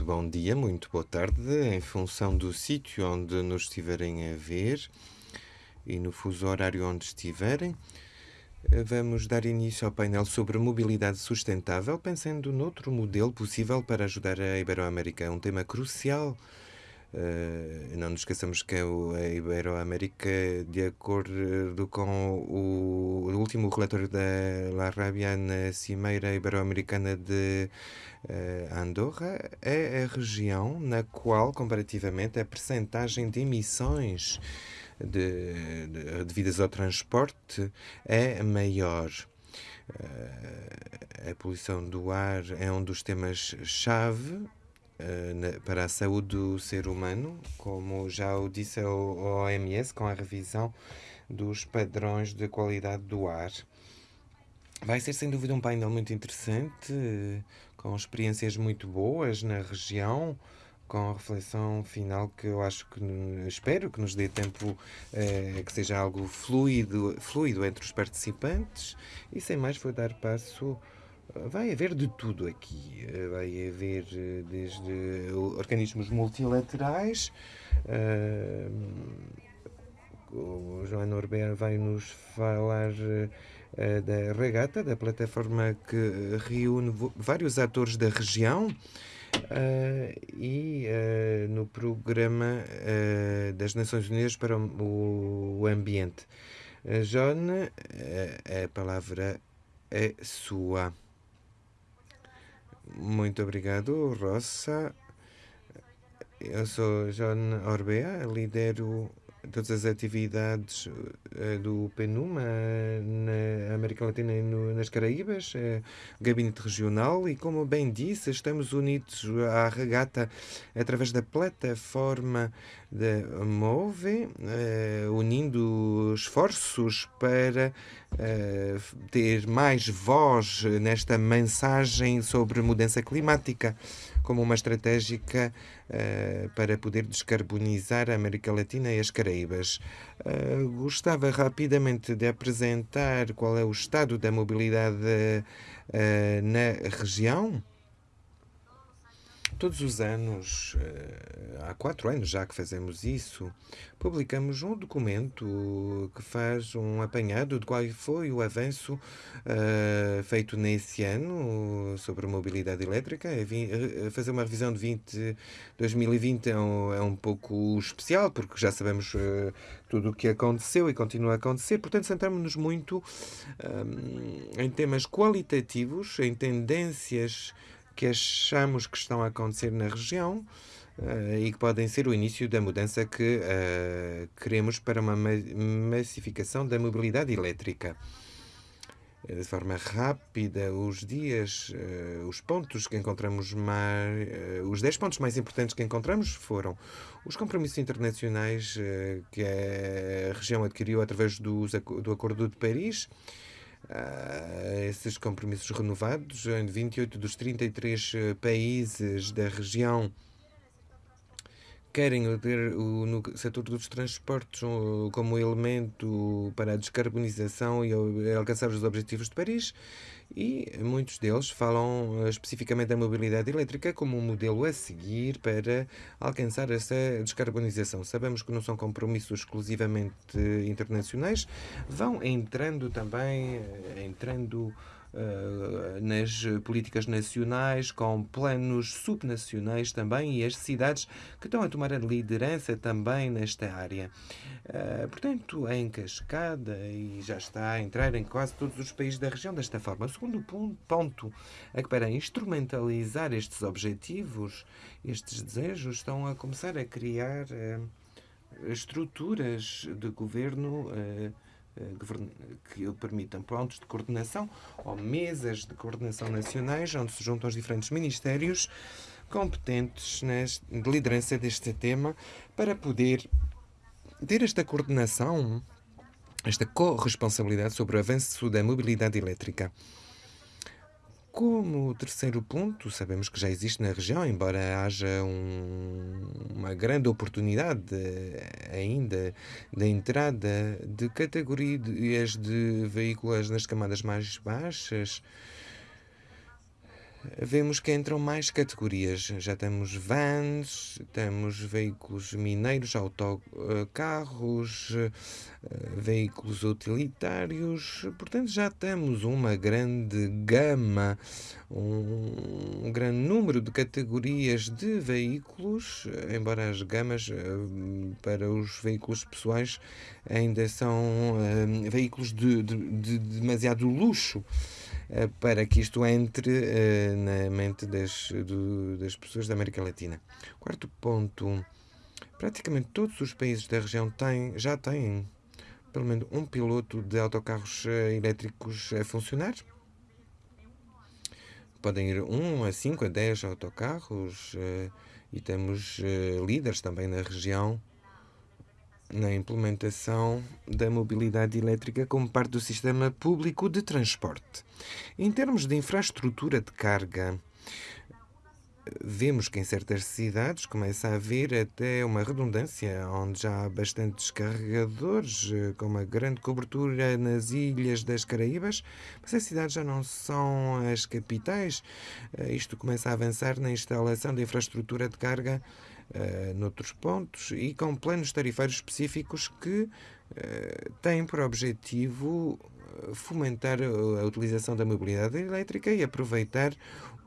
Muito bom dia, muito boa tarde, em função do sítio onde nos estiverem a ver e no fuso horário onde estiverem. Vamos dar início ao painel sobre mobilidade sustentável, pensando noutro modelo possível para ajudar a Iberoamérica. Um tema crucial Uh, não nos esqueçamos que a Iberoamérica, de acordo com o, o último relatório da La Rabia na Cimeira Ibero-Americana de uh, Andorra, é a região na qual, comparativamente, a percentagem de emissões de, de, devidas ao transporte é maior. Uh, a poluição do ar é um dos temas-chave eh, para a saúde do ser humano, como já o disse a OMS, com a revisão dos padrões de qualidade do ar. Vai ser sem dúvida um painel muito interessante, com experiências muito boas na região, com a reflexão final que eu acho que espero que nos dê tempo eh, que seja algo fluido, fluido entre os participantes. E sem mais, vou dar passo Vai haver de tudo aqui. Vai haver eh, desde organismos multilaterais. Uh, o João Norbert vai nos falar da regata, da plataforma que reúne vários atores da região. Uh, e uh, no programa uh, das Nações Unidas para o, o Ambiente. John, a palavra é sua. Muito obrigado, Rosa. Eu sou John Orbea, lidero todas as atividades uh, do PNUMA na América Latina e no, nas Caraíbas, uh, gabinete regional, e como bem disse, estamos unidos à regata através da plataforma da MOVE, unindo esforços para ter mais voz nesta mensagem sobre mudança climática como uma estratégica uh, para poder descarbonizar a América Latina e as Caraíbas. Uh, gostava rapidamente de apresentar qual é o estado da mobilidade uh, na região. Todos os anos, há quatro anos já que fazemos isso, publicamos um documento que faz um apanhado de qual foi o avanço uh, feito nesse ano sobre mobilidade elétrica. É eh, fazer uma revisão de 20, 2020 é um, é um pouco especial, porque já sabemos uh, tudo o que aconteceu e continua a acontecer. Portanto, centramos-nos muito um, em temas qualitativos, em tendências que achamos que estão a acontecer na região uh, e que podem ser o início da mudança que uh, queremos para uma massificação da mobilidade elétrica. Eh, de forma rápida, os dias, uh, os pontos que encontramos mais, os 10 pontos mais importantes que encontramos foram os compromissos internacionais que a região adquiriu através do, do Acordo de Paris, esses compromissos renovados em 28 dos 33 países da região querem ter o, no setor dos transportes como elemento para a descarbonização e alcançar os objetivos de Paris e muitos deles falam eh, especificamente da mobilidade elétrica como um modelo a seguir para alcançar essa descarbonização. Sabemos que não são compromissos exclusivamente internacionais, vão entrando também, eh, entrando nas políticas nacionais, com planos subnacionais também e as cidades que estão a tomar a liderança também nesta área. Uh, portanto, em cascada e já está a entrar em quase todos os países da região desta forma. O segundo ponto é que para instrumentalizar estes objetivos, estes desejos, estão a começar a criar uh, estruturas de governo uh, que permitam pontos de coordenação ou mesas de coordenação nacionais, onde se juntam os diferentes ministérios competentes de liderança deste tema para poder ter esta coordenação, esta corresponsabilidade sobre o avanço da mobilidade elétrica. Como terceiro ponto, sabemos que já existe na região, embora haja um, uma grande oportunidade ainda da entrada de categorias de veículos nas camadas mais baixas. Vemos que entram mais categorias. Já temos vans, temos veículos mineiros, autocarros, eh, veículos utilitários. Portanto, já temos uma grande gama, um grande número de categorias de veículos, embora as gamas eh, para os veículos pessoais ainda são eh, veículos de, de, de demasiado luxo. Eh, para que isto entre uh, na mente das, do, das pessoas da América Latina. Quarto ponto: praticamente todos os países da região têm, já têm pelo menos um piloto de autocarros uh, elétricos a funcionar. Podem ir 1 a 5 a 10 autocarros e temos líderes também na região na implementação da mobilidade elétrica como parte do sistema público de transporte. Em termos de infraestrutura de carga, vemos que em certas cidades começa a haver até uma redundância, onde já há bastantes carregadores, com uma grande cobertura nas ilhas das Caraíbas, mas as cidades já não são as capitais. Isto começa a avançar na instalação de infraestrutura de carga uh, noutros pontos e com planos tarifários específicos que uh, têm por objetivo eh, fomentar a utilização da mobilidade elétrica e aproveitar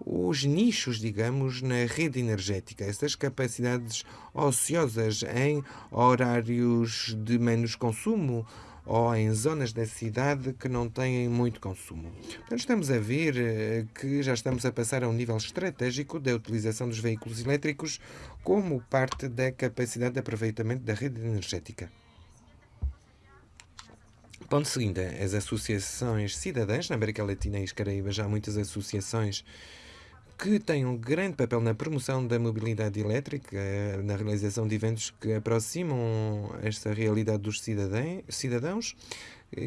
os nichos, digamos, na rede energética, essas capacidades ociosas em horários de menos consumo ou em zonas da cidade que não têm muito consumo. Portanto, estamos a ver eh, que já estamos a passar a um nível estratégico da utilização dos veículos elétricos como parte da capacidade de aproveitamento da rede energética. Ponto seguinte, as associações cidadãs na América Latina e Caraíba já há muitas associações que têm um grande papel na promoção da mobilidade elétrica, na realização de eventos que aproximam esta realidade dos cidadãos,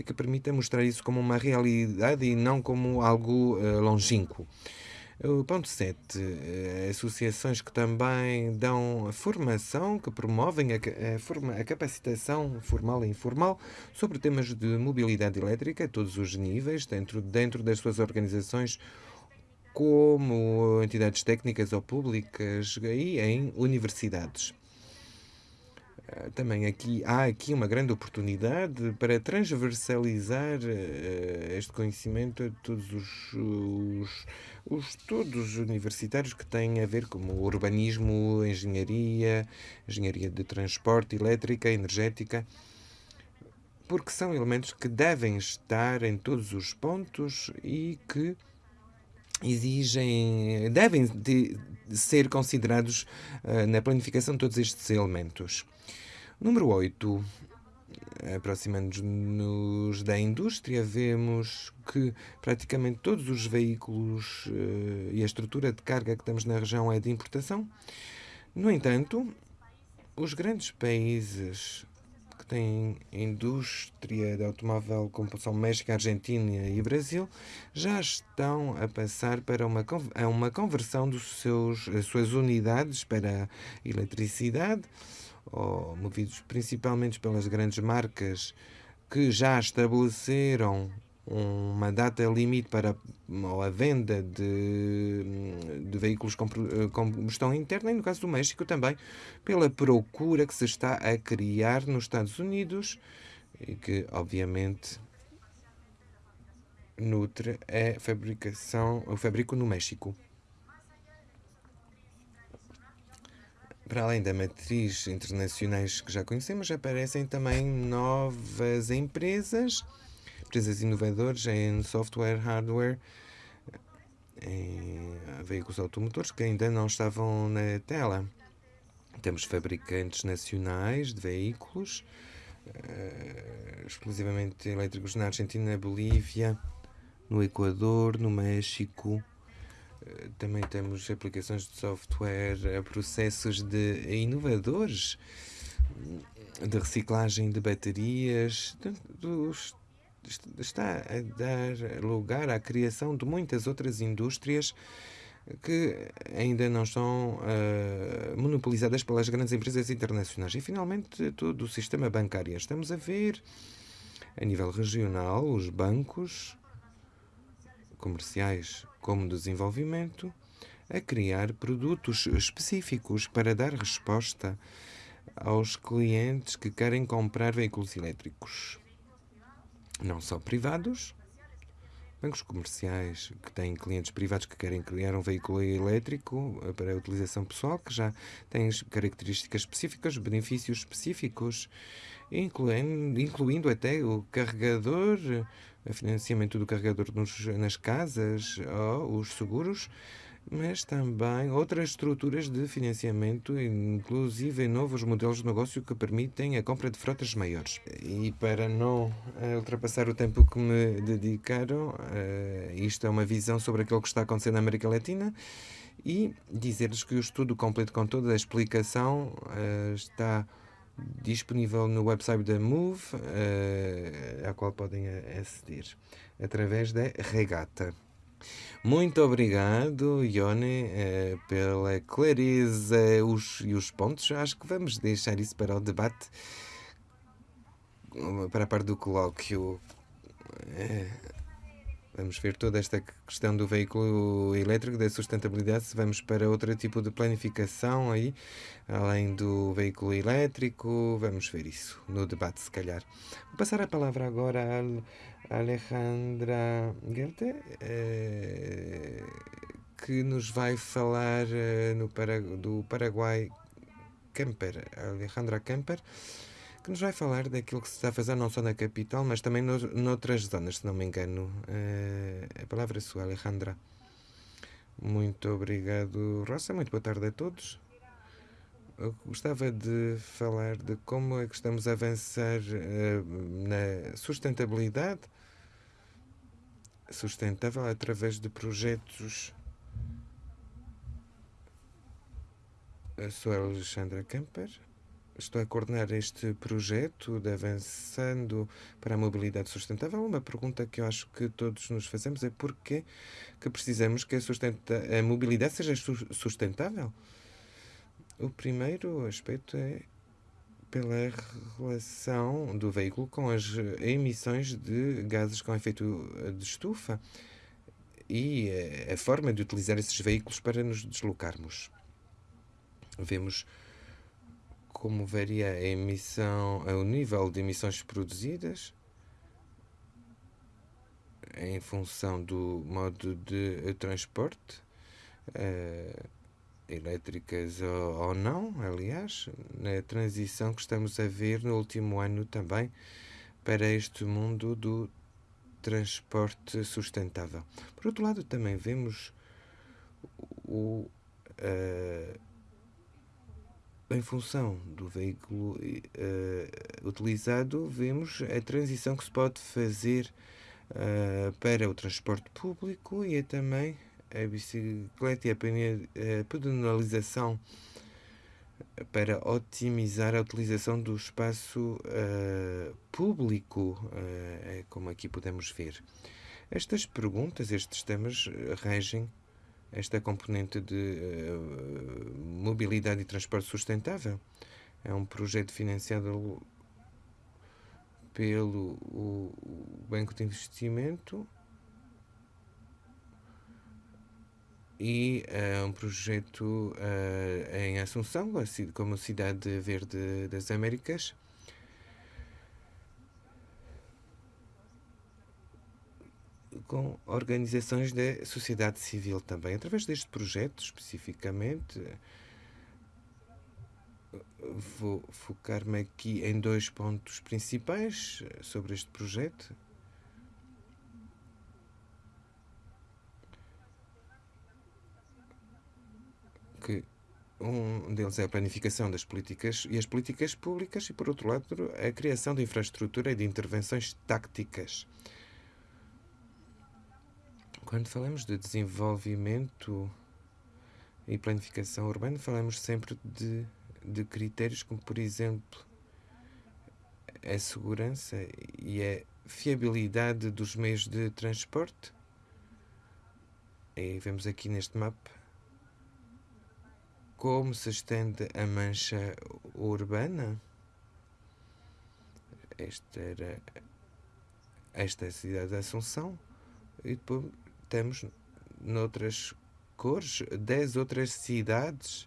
que permita mostrar isso como uma realidade e não como algo uh, longínquo. O ponto 7. Eh, associações que também dão formação, que promovem a, a, forma, a capacitação formal e informal sobre temas de mobilidade elétrica a todos os níveis, dentro, dentro das suas organizações como entidades técnicas ou públicas e em universidades. Ah, também aqui há aqui uma grande oportunidade para transversalizar uh, este conhecimento a todos os, os, os estudos universitários que têm a ver com urbanismo, engenharia, engenharia de transporte, elétrica, energética, porque são elementos que devem estar em todos os pontos e que exigem, devem de ser considerados uh, na planificação todos estes elementos. Número 8. Aproximando-nos da indústria, vemos que praticamente todos os veículos uh, e a estrutura de carga que temos na região é de importação. No entanto, os grandes países que têm indústria de automóvel, como são México, Argentina e Brasil, já estão a passar para uma, a uma conversão dos seus, das suas unidades para eletricidade, movidos principalmente pelas grandes marcas que já estabeleceram uma data limite para a venda de, de veículos com combustão interna e, no caso do México, também pela procura que se está a criar nos Estados Unidos e que, obviamente, nutre a fabricação, o fabrico no México. Para além da matriz internacionais que já conhecemos, aparecem também novas empresas empresas inovadoras em software, hardware, em veículos automotores que ainda não estavam na tela. Temos fabricantes nacionais de veículos, uh, exclusivamente elétricos na Argentina, na Bolívia, no Equador, no México. Uh, também temos aplicações de software processos de inovadores de reciclagem de baterias, dos está a dar lugar à criação de muitas outras indústrias que ainda não estão uh, monopolizadas pelas grandes empresas internacionais. E, finalmente, todo o sistema bancário. Estamos a ver, a nível regional, os bancos comerciais como desenvolvimento, a criar produtos específicos para dar resposta aos clientes que querem comprar veículos elétricos, não só privados, bancos comerciais que têm clientes privados que querem criar um veículo elétrico para a utilização pessoal, que já têm características específicas, benefícios específicos, incluindo, incluindo até o carregador, o financiamento do carregador nos, nas casas, ou os seguros mas também outras estruturas de financiamento, inclusive novos modelos de negócio que permitem a compra de frotas maiores. E para não eh, ultrapassar o tempo que me dedicaram, uh, isto é uma visão sobre aquilo que está acontecendo na América Latina e dizer-lhes que o estudo completo com toda a explicação uh, está disponível no website da Move, a qual podem aceder através da Regata. Muito obrigado, Ione, eh, pela clareza os, e os pontos. Acho que vamos deixar isso para o debate, para a parte do colóquio. Eh, vamos ver toda esta questão do veículo elétrico, da sustentabilidade, se vamos para outro tipo de planificação aí, além do veículo elétrico, vamos ver isso no debate, se calhar. Vou passar a palavra agora a Alejandra Goethe, eh, que nos vai falar eh, no do Paraguai Camper, Alejandra Camper, que nos vai falar daquilo que se está a fazer não só na capital, mas também no, noutras zonas, se não me engano. Eh, a palavra é sua, Alejandra. Muito obrigado, Rosa. Muito boa tarde a todos. Eu gostava de falar de como é que estamos a avançar uh, na sustentabilidade sustentável através de projetos. Eu sou a Alexandra Camper. Estou a coordenar este projeto de Avançando para a Mobilidade Sustentável. Uma pergunta que eu acho que todos nos fazemos é porquê que precisamos que a, a mobilidade seja sustentável? O primeiro aspecto é pela relação do veículo com as emissões de gases com efeito de estufa e a forma de utilizar esses veículos para nos deslocarmos. Vemos como varia a emissão, o nível de emissões produzidas em função do modo de transporte. Uh, elétricas ou, ou não, aliás, na transição que estamos a ver no último ano também para este mundo do transporte sustentável. Por outro lado, também vemos o, uh, em função do veículo uh, utilizado, vemos a transição que se pode fazer uh, para o transporte público e é também a bicicleta e a pedonalização para otimizar a utilização do espaço uh, público, uh, como aqui podemos ver. Estas perguntas, estes temas regem esta componente de uh, mobilidade e transporte sustentável. É um projeto financiado pelo Banco de Investimento e é um projeto uh, em Assunção, como Cidade Verde das Américas. com organizações da sociedade civil também. Através deste projeto, especificamente, vou focar-me aqui em dois pontos principais sobre este projeto. que um deles é a planificação das políticas e as políticas públicas e, por outro lado, a criação de infraestrutura e de intervenções tácticas. Quando falamos de desenvolvimento e planificação urbana, falamos sempre de, de critérios como, por exemplo, a segurança e a fiabilidade dos meios de transporte. E vemos aqui neste mapa como se estende a mancha urbana. Esta era esta é a cidade de Assunção e depois temos noutras cores, 10 outras cidades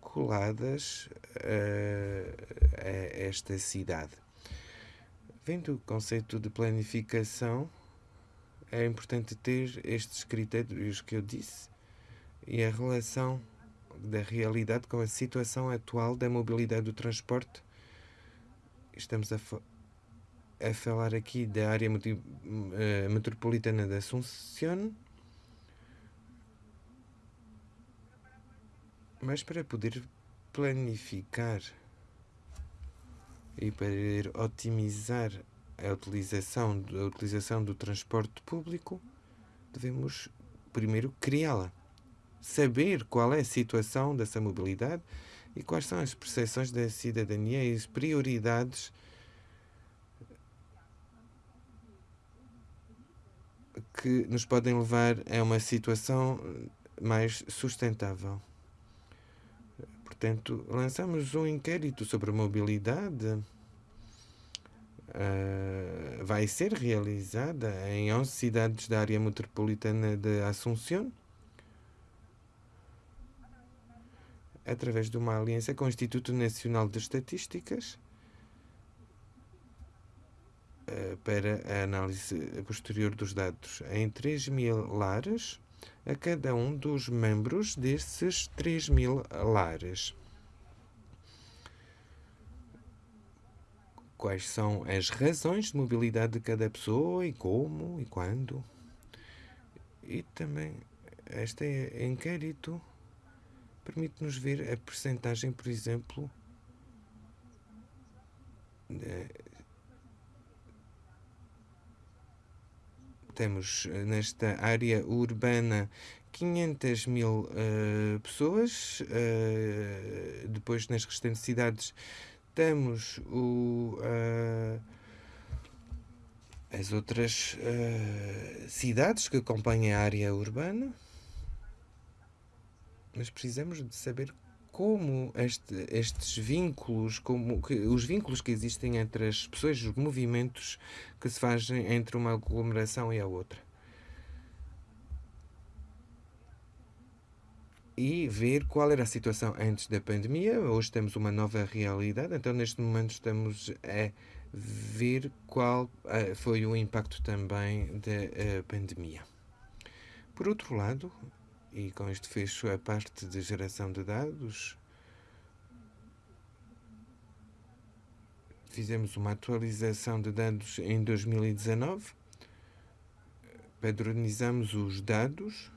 coladas a, a esta cidade. Vendo o conceito de planificação, é importante ter estes critérios que eu disse e a relação da realidade com a situação atual da mobilidade do transporte. Estamos a, a falar aqui da área eh, metropolitana de Assunção, mas para poder planificar e para otimizar a utilização, a utilização do transporte público, devemos primeiro criá-la saber qual é a situação dessa mobilidade e quais são as percepções da cidadania e as prioridades que nos podem levar a uma situação mais sustentável. Portanto, lançamos um inquérito sobre mobilidade. Uh, vai ser realizada em 11 cidades da área metropolitana de Assunção. Através de uma aliança com o Instituto Nacional de Estatísticas eh, para a análise posterior dos dados em 3 mil lares a cada um dos membros desses 3 mil lares. Quais são as razões de mobilidade de cada pessoa e como e quando? E também este é inquérito permite-nos ver a percentagem, por exemplo, temos eh, nesta área urbana 500 mil uh, pessoas, uh, depois nas restantes cidades temos o, uh, as outras cidades que acompanham a área urbana mas precisamos de saber como este, estes vínculos, como que, os vínculos que existem entre as pessoas, os movimentos que se fazem entre uma aglomeração e a outra. E ver qual era a situação antes da pandemia. Hoje temos uma nova realidade, então neste momento estamos a ver qual foi o impacto também da uh, pandemia. Por outro lado, e com este fecho a parte de geração de dados. Fizemos uma atualização de dados em 2019. Padronizamos os dados.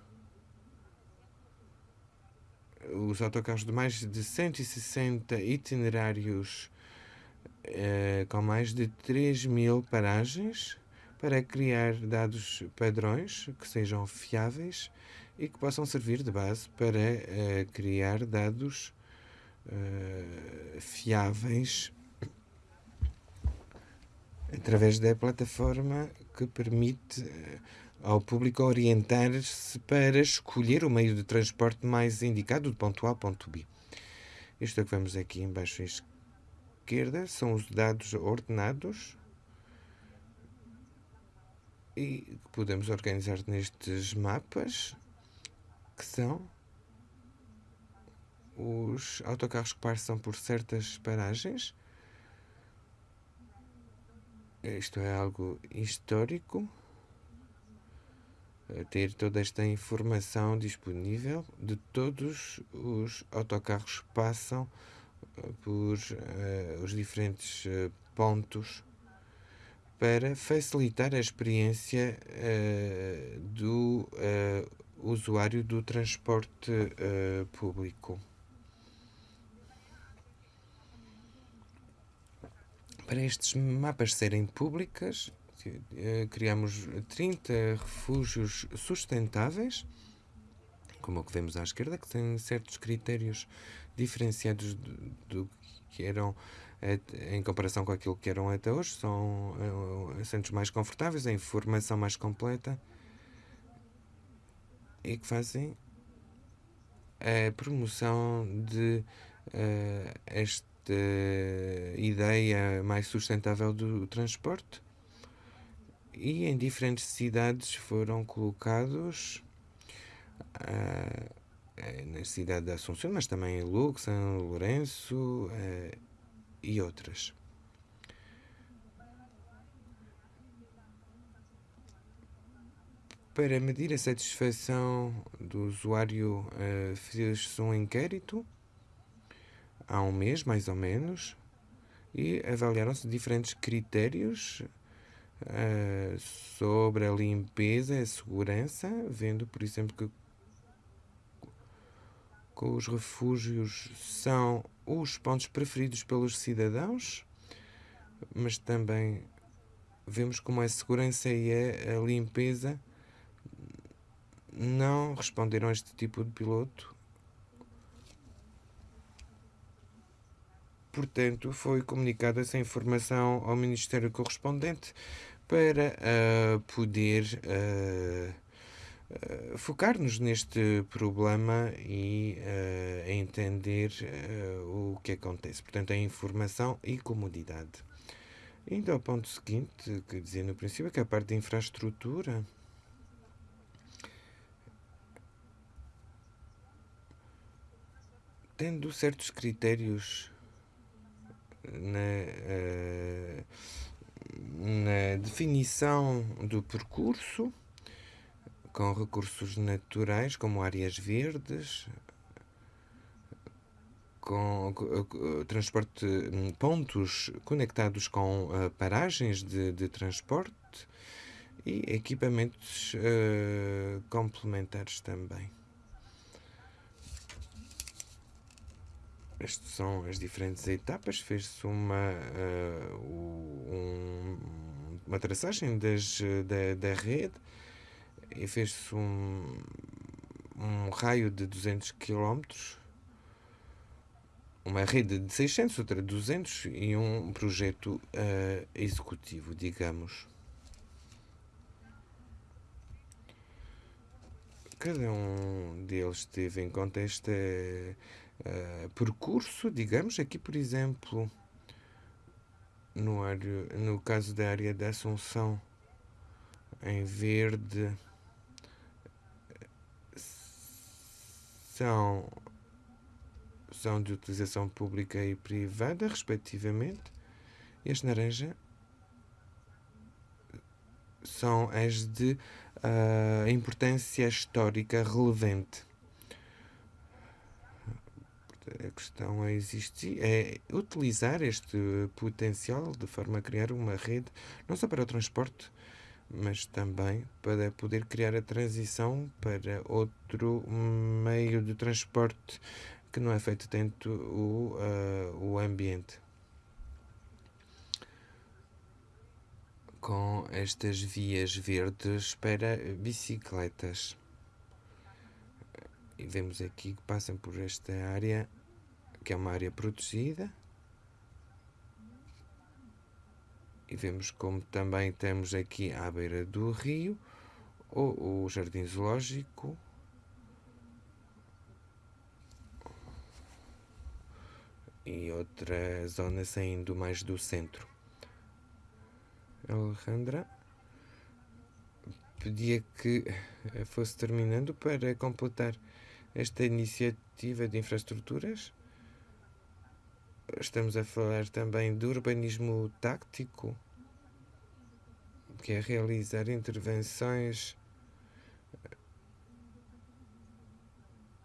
Os autocarros de mais de 160 itinerários eh, com mais de 3 mil paragens para criar dados padrões que sejam fiáveis e que possam servir de base para uh, criar dados uh, fiáveis através da plataforma que permite uh, ao público orientar-se para escolher o meio de transporte mais indicado de ponto A a ponto B. Isto é que vemos aqui embaixo à esquerda são os dados ordenados e podemos organizar nestes mapas que são os autocarros que passam por certas paragens. Isto é algo histórico. Ter toda esta informação disponível de todos os autocarros que passam eh, por uh, os diferentes uh, pontos para facilitar a experiência uh, do usuário do transporte uh, público. Para estes mapas serem públicas, uh, criamos 30 refúgios sustentáveis, como o que vemos à esquerda, que têm certos critérios diferenciados do, do que eram em comparação com aquilo que eram até hoje. São uh, assentos mais confortáveis, a informação mais completa e que fazem a promoção de uh, esta ideia mais sustentável do transporte e em diferentes cidades foram colocados na cidade de Assunção, mas também em São Lourenço e outras. Para medir a satisfação do usuário, uh, fez-se um inquérito há um mês, mais ou menos, e avaliaram-se diferentes critérios uh, sobre a limpeza e a segurança, vendo, por exemplo, que, os refúgios são os pontos preferidos pelos cidadãos, mas também vemos como a segurança e a limpeza não responderam a este tipo de piloto. Portanto, foi comunicada essa informação ao Ministério correspondente para uh, poder uh, uh, focar-nos neste problema e entender o que acontece. Portanto, a informação e comodidade. Indo ao ponto seguinte, que dizia no princípio, que é a parte da infraestrutura. Tendo certos critérios na, uh, na definição do percurso, com recursos naturais, como áreas verdes, com uh, transporte, pontos conectados com uh, paragens de, de, transporte e equipamentos complementares também. Estas são as diferentes etapas. Fez-se uma, uh, um, uma traçagem das, da, da rede e fez-se um, um raio de 200 km, uma rede de 600, outra de 200 e um projeto uh, executivo, digamos. Cada um deles teve em conta esta uh, percurso, digamos, aqui, por exemplo, no, área, no caso da área da Assunção, em verde, são, são de utilização pública e privada, respectivamente, e as naranja são as de uh, importância histórica relevante a questão é, existir, é utilizar este potencial de forma a criar uma rede, não só para o transporte, mas também para poder criar a transição para outro meio de transporte que não afete tanto o, uh, o ambiente. Com estas vias verdes para bicicletas. E vemos aqui que passam por esta área que é uma área protegida. E vemos como também temos aqui à beira do rio o, o jardim zoológico. E outra zona saindo mais do centro. Alejandra pedia que fosse terminando para completar esta iniciativa de infraestruturas. Estamos a falar também do urbanismo táctico, que é realizar intervenções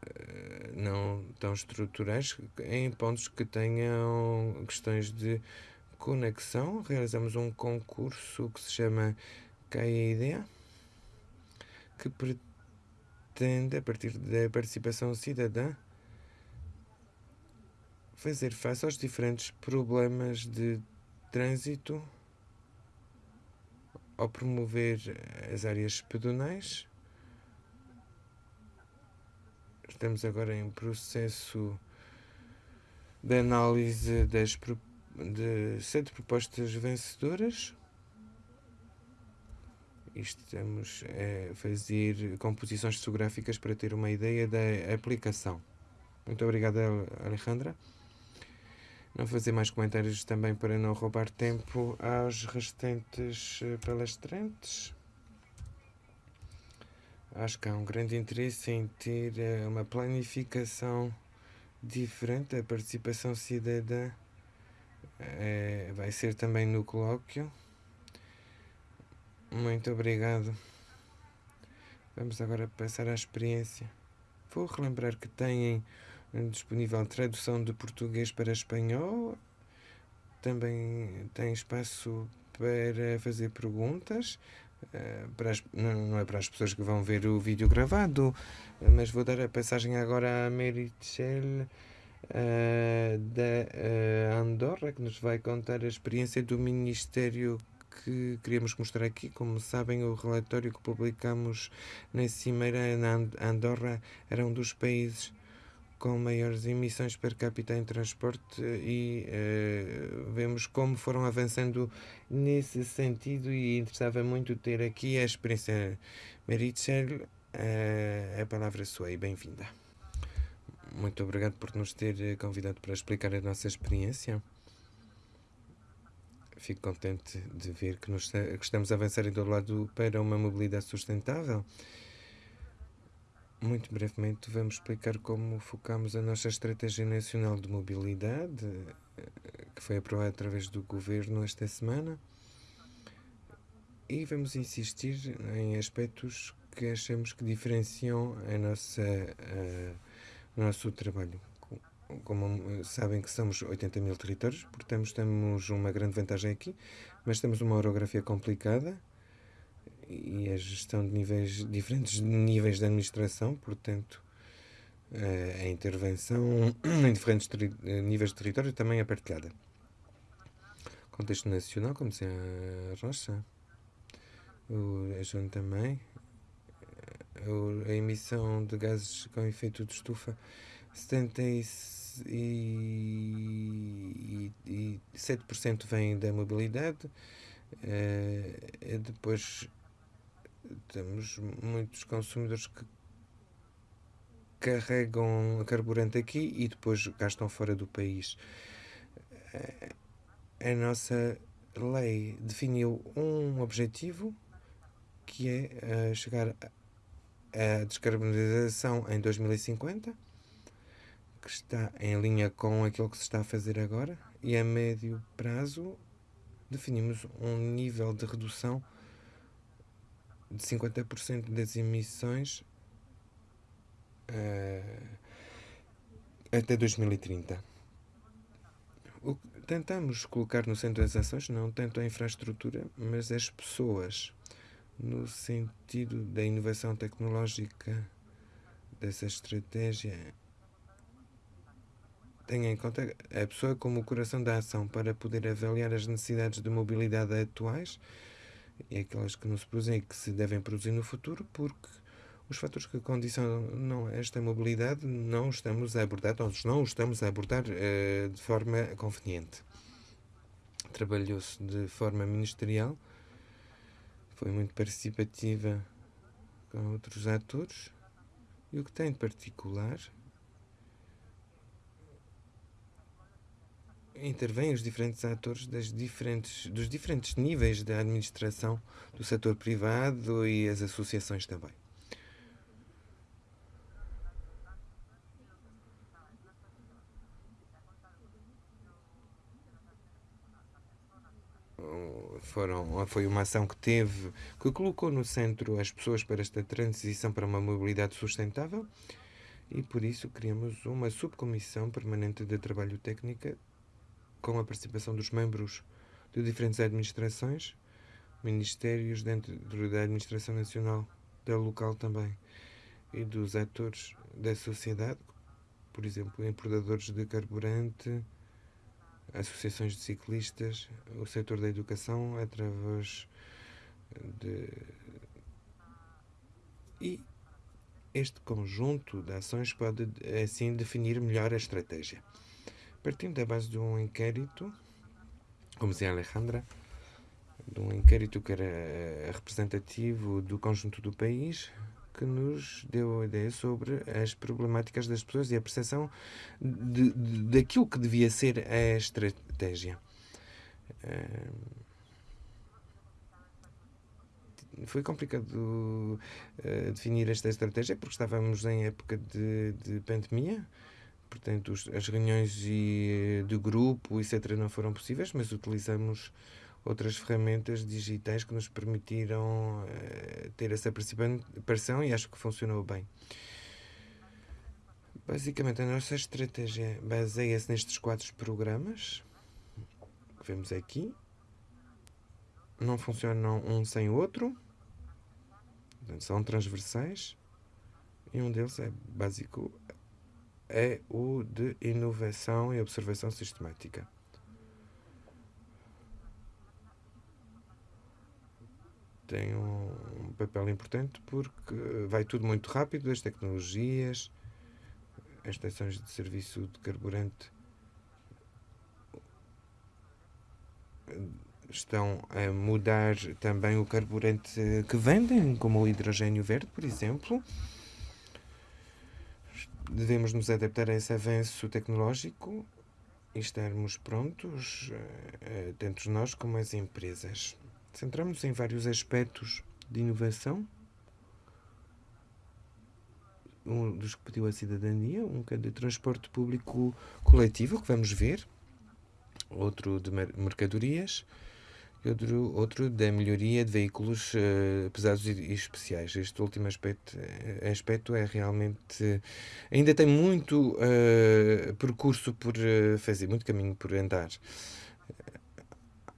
eh, não tão estruturais em pontos que tenham questões de conexão. Realizamos um concurso que se chama CAIDEA, que pretende, a partir da participação cidadã, fazer face aos diferentes problemas de trânsito ao promover as áreas pedonais. Estamos agora em processo de análise das de sete propostas vencedoras. Estamos a fazer composições fotográficas para ter uma ideia da aplicação. Muito obrigado, Alejandra. Não fazer mais comentários também para não roubar tempo aos restantes eh, palestrantes. Acho que há um grande interesse em ter uma planificação diferente. A participação cidadã é, vai ser também no colóquio. Muito obrigado. Vamos agora passar à experiência. Vou relembrar que têm disponível tradução de português para espanhol. Também tem espaço para fazer perguntas. Eh, as, não é para as pessoas que vão ver o vídeo gravado, mas vou dar a passagem agora à Merichel uh, da uh, Andorra, que nos vai contar a experiência do Ministério que queríamos mostrar aqui. Como sabem, o relatório que publicamos na Cimeira na Andorra era um dos países com maiores emissões per capita em transporte e uh, vemos como foram avançando nesse sentido e interessava muito ter aqui a experiência. Meritchel, uh, a palavra sua e bem-vinda. Muito obrigado por nos ter convidado para explicar a nossa experiência. Fico contente de ver que, nos, que estamos a avançar em todo lado para uma mobilidade sustentável. Muito brevemente, vamos explicar como focamos a nossa Estratégia Nacional de Mobilidade, que foi aprovada através do Governo esta semana, e vamos insistir em aspectos que achamos que diferenciam a nossa, a, o nosso trabalho. Como sabem que somos 80 mil territórios, portanto temos uma grande vantagem aqui, mas temos uma orografia complicada, e a gestão de níveis diferentes níveis de administração, portanto, a intervenção em diferentes níveis de território também é partilhada. Contexto nacional, como dizia a Rocha, o João também, a emissão de gases com efeito de estufa, 77% vem da mobilidade, uh, depois temos muitos consumidores que carregam carburante aqui e depois gastam fora do país. A nossa lei definiu um objetivo que é chegar à descarbonização em 2050, que está em linha com aquilo que se está a fazer agora, e a médio prazo definimos um nível de redução de 50% das emissões uh, até 2030. O que tentamos colocar no centro das ações não tanto a infraestrutura, mas as pessoas, no sentido da inovação tecnológica dessa estratégia. Tenha em conta a pessoa como o coração da ação para poder avaliar as necessidades de mobilidade atuais e aquelas que não se produzem e que se devem produzir no futuro, porque os fatores que condicionam esta mobilidade não estamos a abordar, nós não estamos a abordar uh, de forma conveniente. Trabalhou-se de forma ministerial, foi muito participativa com outros atores, e o que tem de particular intervêm os diferentes atores das diferentes, dos diferentes níveis da administração do setor privado e as associações também. Foram, foi uma ação que teve, que colocou no centro as pessoas para esta transição para uma mobilidade sustentável e por isso criamos uma subcomissão permanente de trabalho técnica com a participação dos membros de diferentes administrações, ministérios dentro da administração nacional, da local também, e dos atores da sociedade, por exemplo, importadores de carburante, associações de ciclistas, o setor da educação, através de. E este conjunto de ações pode, assim, definir melhor a estratégia. Partindo da base de um inquérito, como dizia Alejandra, de um inquérito que era eh, representativo do conjunto do país, que nos deu a ideia sobre as problemáticas das pessoas e a percepção de, de, daquilo que devia ser a estratégia. foi complicado uh, definir esta estratégia porque estávamos em época de, de pandemia. Portanto, os, as reuniões de, de grupo, etc., não foram possíveis, mas utilizamos outras ferramentas digitais que nos permitiram uh, ter essa participação e acho que funcionou bem. Basicamente, a nossa estratégia baseia-se nestes quatro programas que vemos aqui. Não funcionam um sem o outro. São transversais. E um deles é básico, é o de inovação e observação sistemática. Tem um papel importante porque vai tudo muito rápido, as tecnologias, as estações de serviço de carburante estão a mudar também o carburante que vendem, como o hidrogênio verde, por exemplo. Devemos nos adaptar a esse avanço tecnológico e estarmos prontos, eh, tanto nós como as empresas. Centramos em vários aspectos de inovação. Um dos que pediu a cidadania, um que é de transporte público coletivo, que vamos ver, outro de mercadorias outro, outro da melhoria de veículos uh, pesados e, especiais. Este último aspecto, eh, aspecto é realmente. ainda tem muito uh, percurso por uh, fazer, muito caminho por andar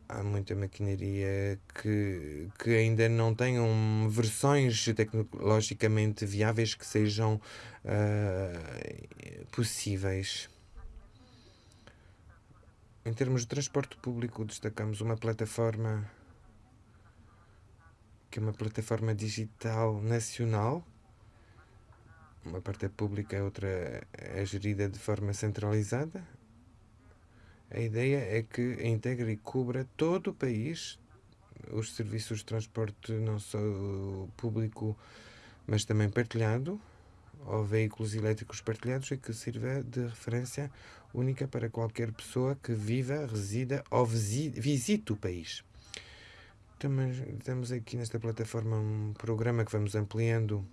há muita maquinaria que, que ainda não tenham versões tecnologicamente viáveis que sejam possíveis. Em termos de transporte público, destacamos uma plataforma que é uma plataforma digital nacional. Uma parte é pública, a outra é gerida de forma centralizada. A ideia é que integre e cubra todo o país os serviços de transporte não só público, mas também partilhado, ou veículos elétricos partilhados, e que sirva de referência única para qualquer pessoa que viva, resida ou visite o país. Temos aqui nesta plataforma um programa que vamos ampliando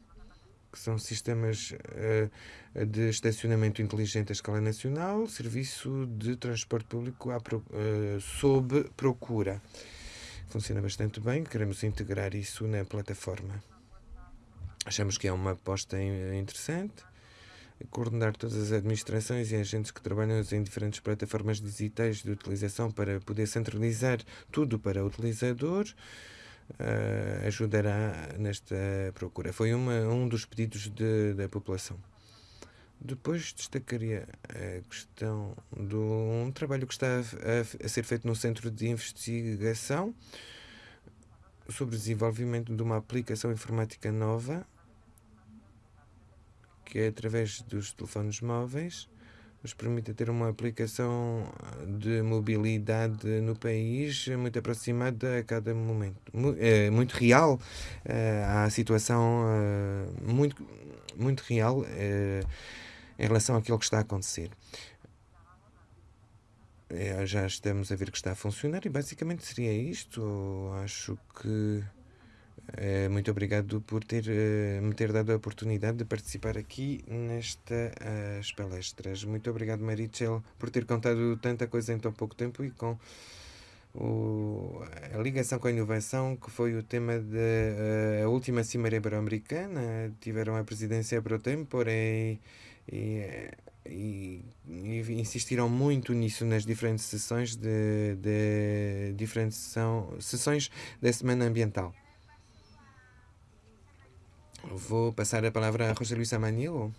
que são sistemas uh, de estacionamento inteligente à escala nacional, serviço de transporte público pro, uh, sob procura. Funciona bastante bem, queremos integrar isso na plataforma. Achamos que é uma aposta interessante. Coordenar todas as administrações e agentes que trabalham em diferentes plataformas digitais de utilização para poder centralizar tudo para o utilizador uh, ajudará nesta procura. Foi uma, um dos pedidos de, da população. Depois destacaria a questão de um trabalho que está a, a, ser feito no Centro de Investigação sobre o desenvolvimento de uma aplicação informática nova que é através dos telefones móveis nos permite ter uma aplicação de mobilidade no país muito aproximada a cada momento, muito real, eh, à situação eh, muito, muito real eh, em relação àquilo que está a acontecer. Já estamos a ver que está a funcionar e basicamente seria isto. Acho que muito obrigado por ter, uh, me ter dado a oportunidade de participar aqui nestas uh, palestras. Muito obrigado, Marichel, por ter contado tanta coisa em tão pouco tempo e com o, a ligação com a inovação, que foi o tema da última Cimeira Ibero-Americana. Tiveram a presidência pro tempore e, e, e, insistiram muito nisso nas diferentes sessões de, de diferentes sessão, sessões da Semana Ambiental. Vou passar a palavra a José Luís Amanilo.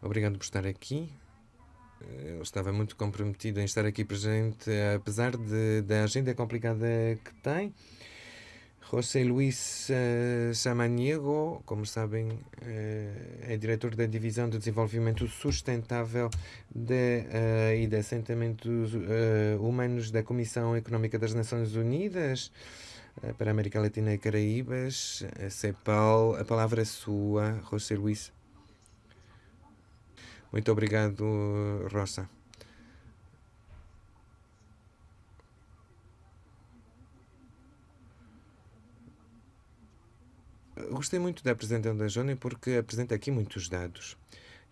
Obrigado por estar aqui. Eu estava muito comprometido em estar aqui presente, apesar de, da agenda complicada que tem. José Luís uh, Samaniego, como sabem, uh, é diretor da Divisão de Desenvolvimento Sustentável de, uh, e de Assentamentos Humanos da Comissão Económica das Nações Unidas. Eh, para a América Latina e Caraíbas, a CEPAL. A palavra é sua, José Luís. Muito obrigado, Rosa. gostei muito da apresentação da Jônia porque apresenta aqui muitos dados.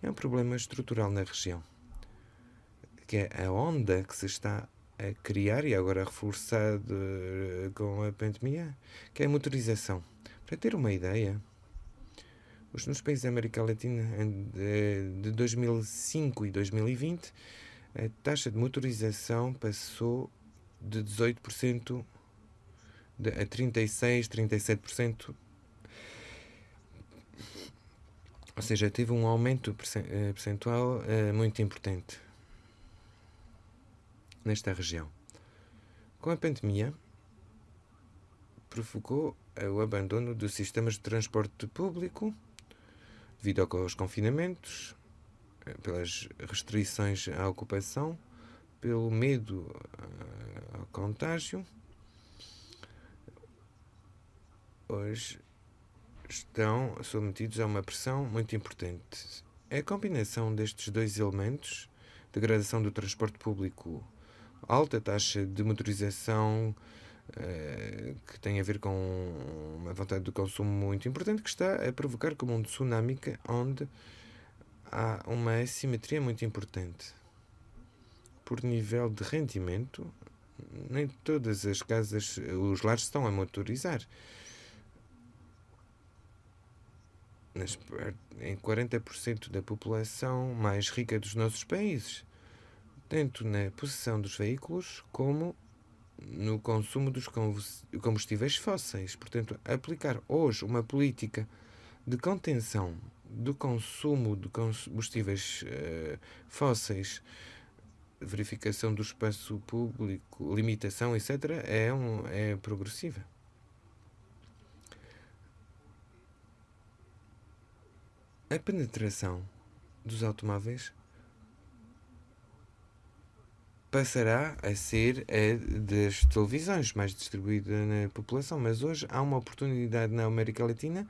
É um problema estrutural na região, que é a onda que se está a criar e agora reforçado com a pandemia, que é a motorização. Para ter uma ideia, nos países da América Latina de 2005 e 2020, a taxa de motorização passou de 18% a 36%, 37%. Ou seja, teve um aumento eh, percentual eh, muito importante nesta região. Com a pandemia, provocou o abandono dos sistemas de transporte público devido aos confinamentos, pelas restrições à ocupação, pelo medo eh, ao contágio. Hoje estão submetidos a uma pressão muito importante. A combinação destes dois elementos, degradação do transporte público, alta taxa de motorização, eh, que tem a ver com uma vontade de consumo muito importante, que está a provocar como um tsunami onde há uma assimetria muito importante. Por nível de rendimento, nem todas as casas, os lares estão a motorizar. Nas, em 40% da população mais rica dos nossos países, tanto na possessão dos veículos como no consumo dos combustíveis fósseis. Portanto, aplicar hoje uma política de contenção do consumo de combustíveis uh, fósseis, verificação do espaço público, limitação, etc., é, um, é progressiva. A penetração dos automóveis passará a ser a das televisões mais distribuída na população, mas hoje há uma oportunidade na América Latina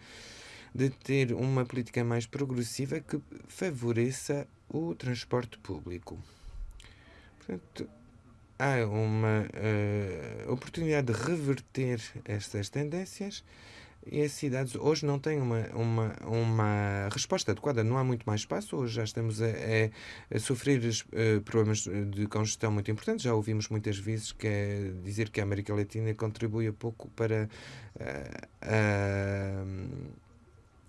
de ter uma política mais progressiva que favoreça o transporte público. Portanto, há uma uh, oportunidade de reverter estas tendências as cidades hoje não têm uma, uma, uma resposta adequada, não há muito mais espaço. Hoje já estamos a, a, a sofrer uh, problemas de congestão muito importantes. Já ouvimos muitas vezes que é dizer que a América Latina contribui a pouco para. Uh,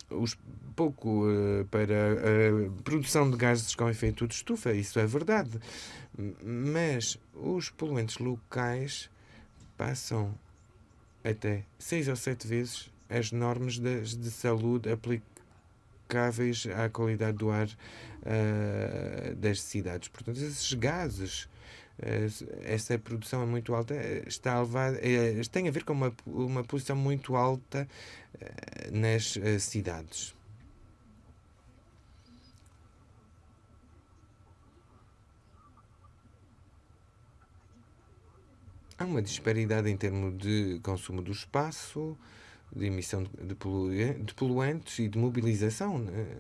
os, pouco uh, para a produção de gases com efeito de estufa, isso é verdade. Mas os poluentes locais passam até seis ou sete vezes as normas de, de saúde aplicáveis à qualidade do ar uh, das cidades. Portanto, esses gases essa produção é muito alta, está a levar, é, tem a ver com uma, uma posição muito alta nas cidades. Há uma disparidade em termos de consumo do espaço, de emissão de, poluentes e de mobilização né,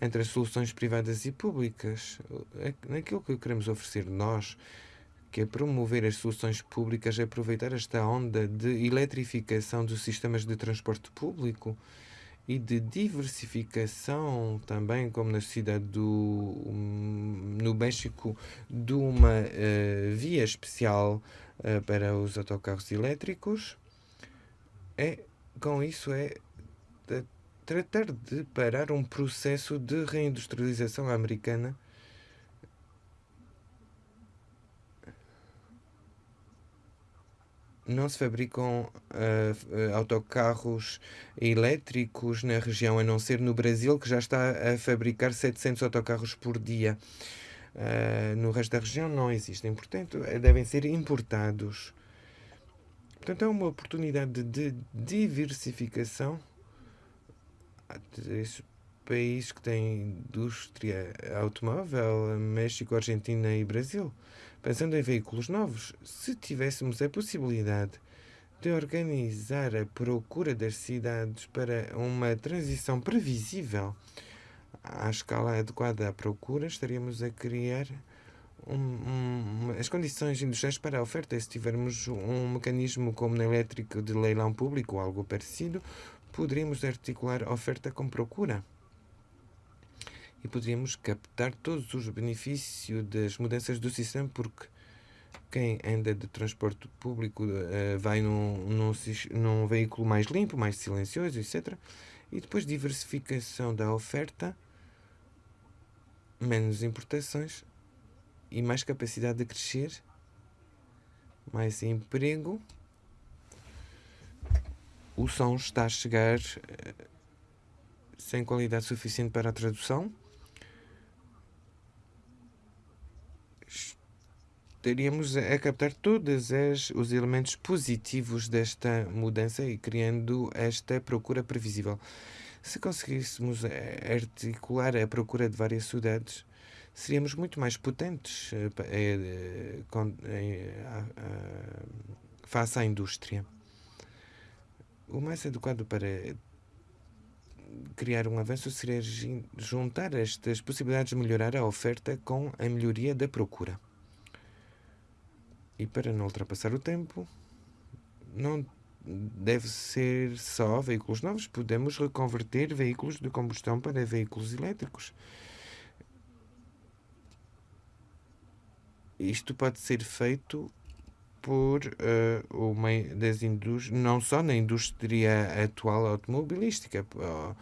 entre as soluções privadas e públicas. Naquilo que queremos oferecer nós, que é promover as soluções públicas, é aproveitar esta onda de eletrificação dos sistemas de transporte público e de diversificação também, como na cidade do no México, de uma uh, via especial uh, para os autocarros elétricos. É com isso é tratar de parar um processo de reindustrialização americana não se fabricam uh, autocarros elétricos na região, a não ser no Brasil, que já está a fabricar 700 autocarros por dia. Uh, no resto da região não existem, portanto, devem ser importados. Portanto, é uma oportunidade de diversificação desses países que têm indústria automóvel, México, Argentina e Brasil. Pensando em veículos novos, se tivéssemos a possibilidade de organizar a procura das cidades para uma transição previsível à escala adequada à procura, estaríamos a criar um, um, as condições industriais para a oferta. Se tivermos um mecanismo como na elétrica de leilão público ou algo parecido, poderíamos articular oferta com procura e poderíamos captar todos os benefícios das mudanças do sistema, porque quem anda de transporte público uh, vai num, num, num veículo mais limpo, mais silencioso, etc. E depois diversificação da oferta, menos importações e mais capacidade de crescer, mais emprego. O som está a chegar uh, sem qualidade suficiente para a tradução. estaríamos a captar todos os elementos positivos desta mudança e criando esta procura previsível. Se conseguíssemos eh, articular a procura de várias cidades, seríamos muito mais potentes eh, eh, face à indústria. O mais adequado para criar um avanço seria juntar estas possibilidades de melhorar a oferta com a melhoria da procura. E para não ultrapassar o tempo, não deve ser só veículos novos, podemos reconverter veículos de combustão para veículos elétricos. Isto pode ser feito por uh, uma das indústrias, não só na indústria atual automobilística. Uh,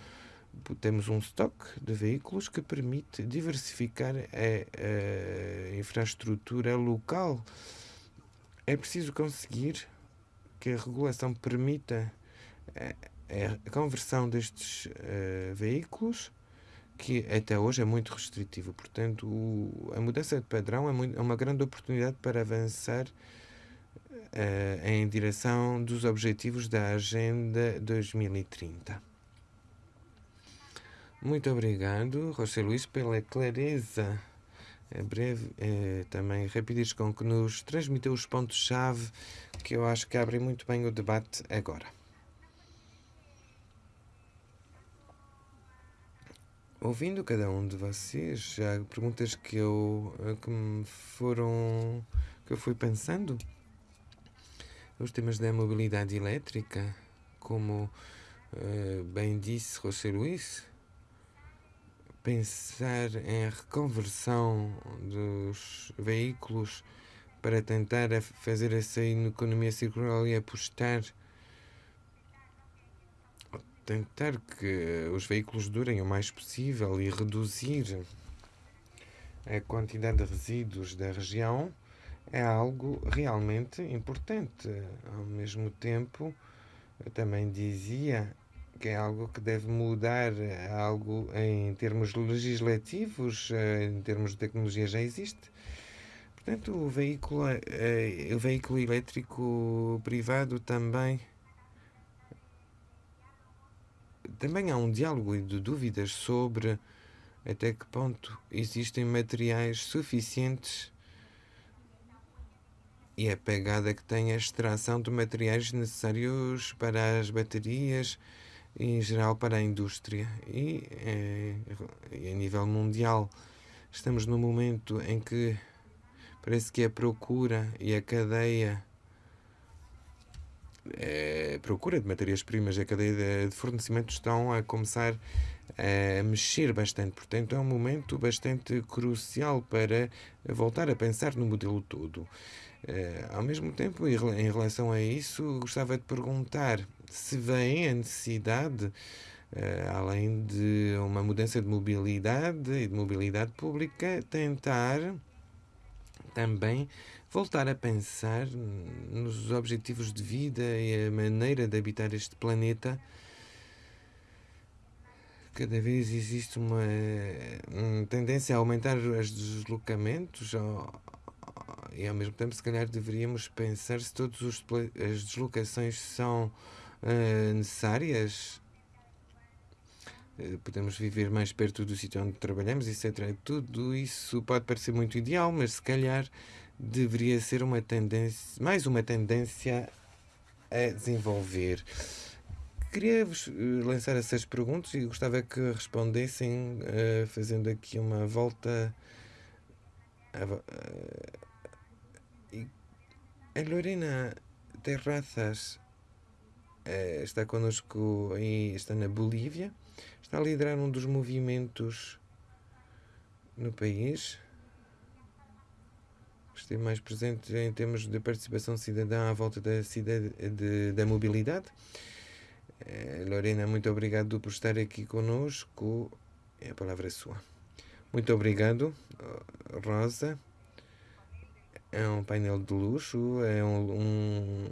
temos um estoque de veículos que permite diversificar a, a infraestrutura local é preciso conseguir que a regulação permita a, a conversão destes uh, veículos, que até hoje é muito restritivo. Portanto, o, a mudança de padrão é, muito, é, uma grande oportunidade para avançar uh, em direção dos objetivos da Agenda 2030. Muito obrigado, José Luís, pela clareza é breve, é também rapidez com que nos transmitiu os pontos-chave que eu acho que abrem muito bem o debate agora. Ouvindo cada um de vocês, já perguntas que eu que me foram que eu fui pensando, os temas da mobilidade elétrica, como uh, bem disse José Luís, pensar em reconversão dos veículos para tentar fazer essa economia circular e apostar tentar que os veículos durem o mais possível e reduzir a quantidade de resíduos da região é algo realmente importante. Ao mesmo tempo, eu também dizia que é algo que deve mudar, algo em termos legislativos, eh, em termos de tecnologia já existe. Portanto, o veículo, eh, o veículo elétrico privado também também há um diálogo de dúvidas sobre até que ponto existem materiais suficientes e a pegada que tem a extração de materiais necessários para as baterias em geral para a indústria e, é, a nível mundial. Estamos num momento em que parece que a procura e a cadeia a procura de matérias-primas e a cadeia de fornecimento estão a começar a mexer bastante. Portanto, é um momento bastante crucial para voltar a pensar no modelo todo. Uh, ao mesmo tempo, em relação a isso, gostava de perguntar se vem a necessidade, além de uma mudança de mobilidade e de mobilidade pública, tentar também voltar a pensar nos objetivos de vida e a maneira de habitar este planeta. Cada vez existe uma, uma tendência a aumentar os deslocamentos, e ao mesmo tempo se calhar deveríamos pensar se todas as deslocações são uh, necessárias uh, podemos viver mais perto do sítio onde trabalhamos etc tudo isso pode parecer muito ideal mas se calhar deveria ser uma tendência mais uma tendência a desenvolver queria vos eh, lançar essas perguntas e gostava que respondessem uh, fazendo aqui uma volta a Lorena Terrazas está connosco e está na Bolívia. Está a liderar um dos movimentos no país. Esteve mais presente em termos de participação cidadã à volta da, de, da mobilidade. Lorena, muito obrigado por estar aqui conosco. A palavra é sua. Muito obrigado, Rosa. É um painel de luxo, é, um, um,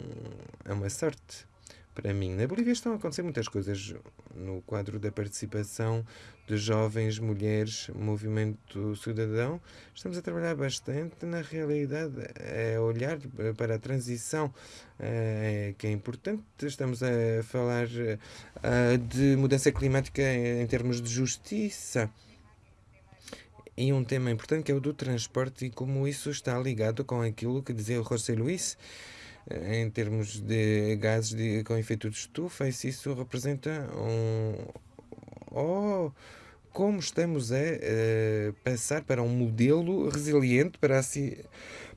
é uma sorte para mim. Na Bolívia estão a acontecer muitas coisas no quadro da participação de jovens, mulheres, movimento cidadão. Estamos a trabalhar bastante. Na realidade, é olhar para a transição é, que é importante. Estamos a falar é, de mudança climática em termos de justiça. E um tema importante que é o do transporte e como isso está ligado com aquilo que dizia o José Luís em termos de gases de, com efeito de estufa, e se isso representa um. Oh, como estamos a, a passar para um modelo resiliente para a,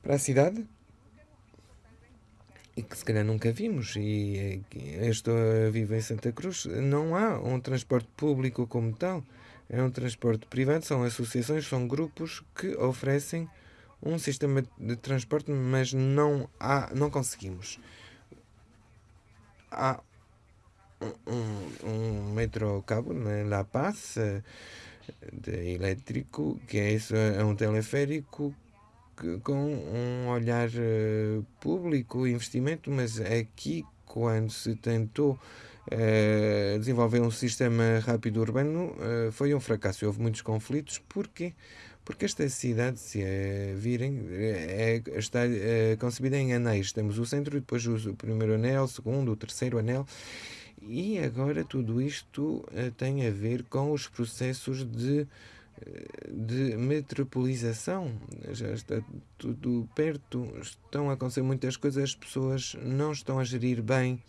para a cidade? e que se calhar nunca vimos. E eu estou a viver em Santa Cruz, não há um transporte público como tal, é um transporte privado, são associações, são grupos que oferecem um sistema de transporte, mas não há, não conseguimos. Há um, um metro cabo na La Paz de elétrico, que é isso, é um teleférico com um olhar uh, público, investimento, mas aqui quando se tentou uh, desenvolver um sistema rápido urbano foi um fracasso. Houve muitos conflitos. Porquê? Porque esta cidade, se é virem, é, está é, concebida em anéis. Temos o centro depois o primeiro anel, o segundo, o terceiro anel. E agora tudo isto é, tem a ver com os processos de, de metropolização. Já está tudo perto, estão a acontecer muitas coisas, as pessoas não estão a gerir bem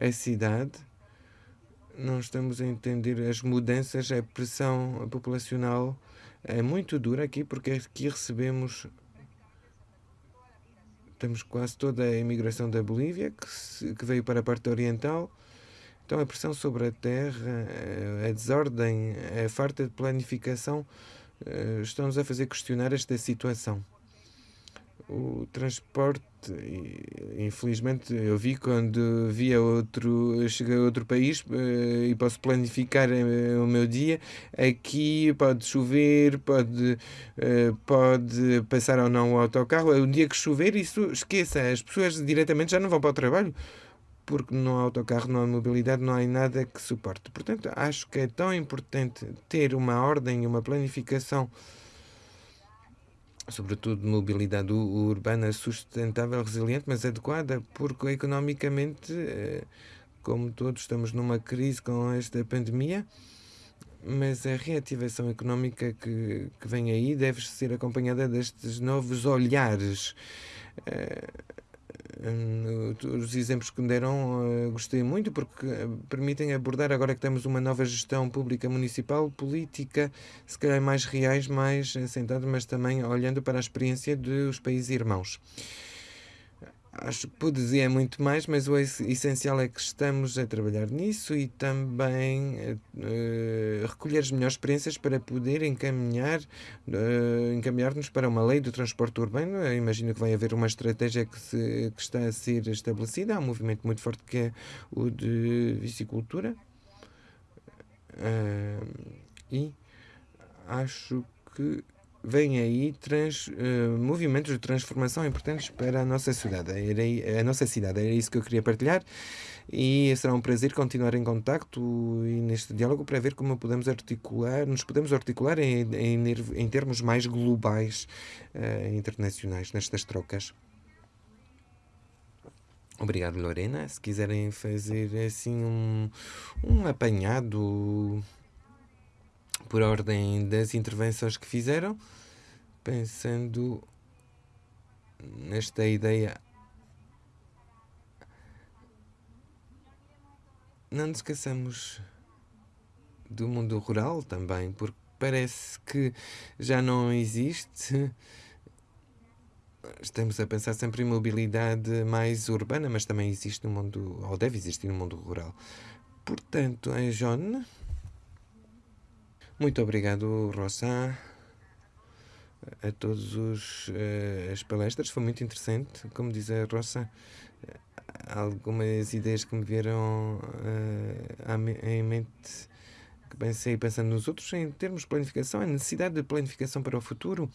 a cidade não estamos a entender as mudanças, a pressão populacional é muito dura aqui porque aqui recebemos temos quase toda a imigração da Bolívia que, se, que veio para a parte oriental. Então a pressão sobre a terra, a desordem, a falta de planificação eh, estão-nos a fazer questionar esta situação o transporte, infelizmente, eu vi quando via outro, cheguei a outro país uh, e posso planificar uh, o meu dia. Aqui pode chover, pode, uh, pode passar ou não o autocarro. O dia que chover, isso esqueça, as pessoas diretamente já não vão para o trabalho porque não há autocarro, não há mobilidade, não há nada que suporte. Portanto, acho que é tão importante ter uma ordem e uma planificação sobretudo mobilidade urbana sustentável, resiliente, mas adequada, porque economicamente, eh, como todos estamos numa crise com esta pandemia, mas a reativação económica que, que vem aí deve ser acompanhada destes novos olhares. Eh, Hum, os exemplos que me deram uh, gostei muito porque eh, permitem abordar, agora que temos uma nova gestão pública municipal, política, se calhar mais reais, mais assentados, mas também olhando para a experiência dos países irmãos. Acho que poder dizer muito mais, mas o essencial é que estamos a trabalhar nisso e também uh, recolher as melhores experiências para poder encaminhar, uh, encaminhar-nos para uma lei do transporte urbano. Eu imagino que vai haver uma estratégia que, se, que está a ser estabelecida. Há um movimento muito forte que é o de vicicultura. Uh, e acho que vêm aí trans, uh, movimentos de transformação importantes para a nossa cidade. Era, a nossa cidade. Era isso que eu queria partilhar e será um prazer continuar em contacto e neste diálogo para ver como podemos articular, nos podemos articular em, em, em termos mais globais, uh, internacionais, nestas trocas. Obrigado, Lorena. Se quiserem fazer assim um, um apanhado por ordem das intervenções que fizeram, pensando nesta ideia. Não nos esqueçamos do mundo rural também, porque parece que já não existe estamos a pensar sempre em mobilidade mais urbana, mas também existe no mundo, ou deve existir no mundo rural. Portanto, é John. Muito obrigado, Rosa, a todos os uh, as palestras. Foi muito interessante, como diz a. Algumas ideias que me vieram uh, em mente que pensei pensando nos outros em termos de planificação, a necessidade de planificação para o futuro.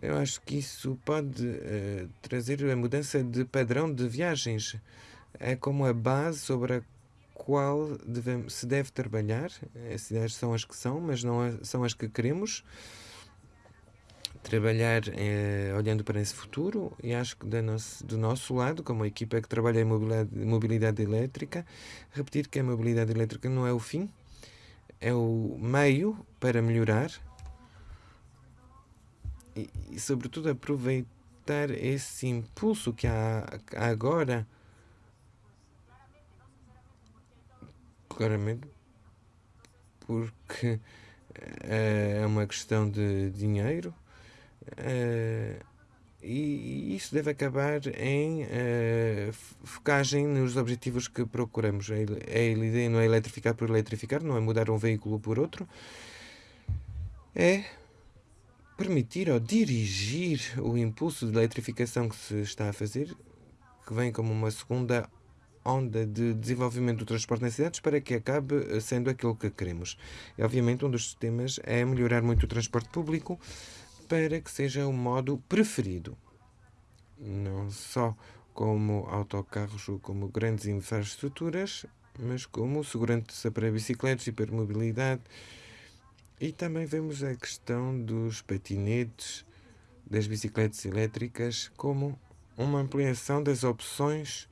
Eu acho que isso pode uh, trazer a mudança de padrão de viagens. É como a base sobre a qual devemos, se deve trabalhar. As ideias são as que são, mas não são as que queremos. Trabalhar eh, olhando para esse futuro e acho que do nosso, do nosso lado, como equipa que trabalha em mobilidade, mobilidade elétrica, repetir que a mobilidade elétrica não é o fim, é o meio para melhorar e, e sobretudo, aproveitar esse impulso que há, há agora. Claramente, porque é uma questão de dinheiro uh, e isso deve acabar em uh, focagem nos objetivos que procuramos. A, ideia não é eletrificar por eletrificar, não é mudar um veículo por outro, é permitir ou dirigir o impulso de eletrificação que se está a fazer, que vem como uma segunda onda de desenvolvimento do transporte nas cidades para que acabe sendo aquilo que queremos. E, obviamente, um dos sistemas é melhorar muito o transporte público para que seja o modo preferido. Não só como autocarros ou como grandes infraestruturas, mas como segurança para bicicletas, hipermobilidade, e também vemos a questão dos patinetes, das bicicletas elétricas, como uma ampliação das opções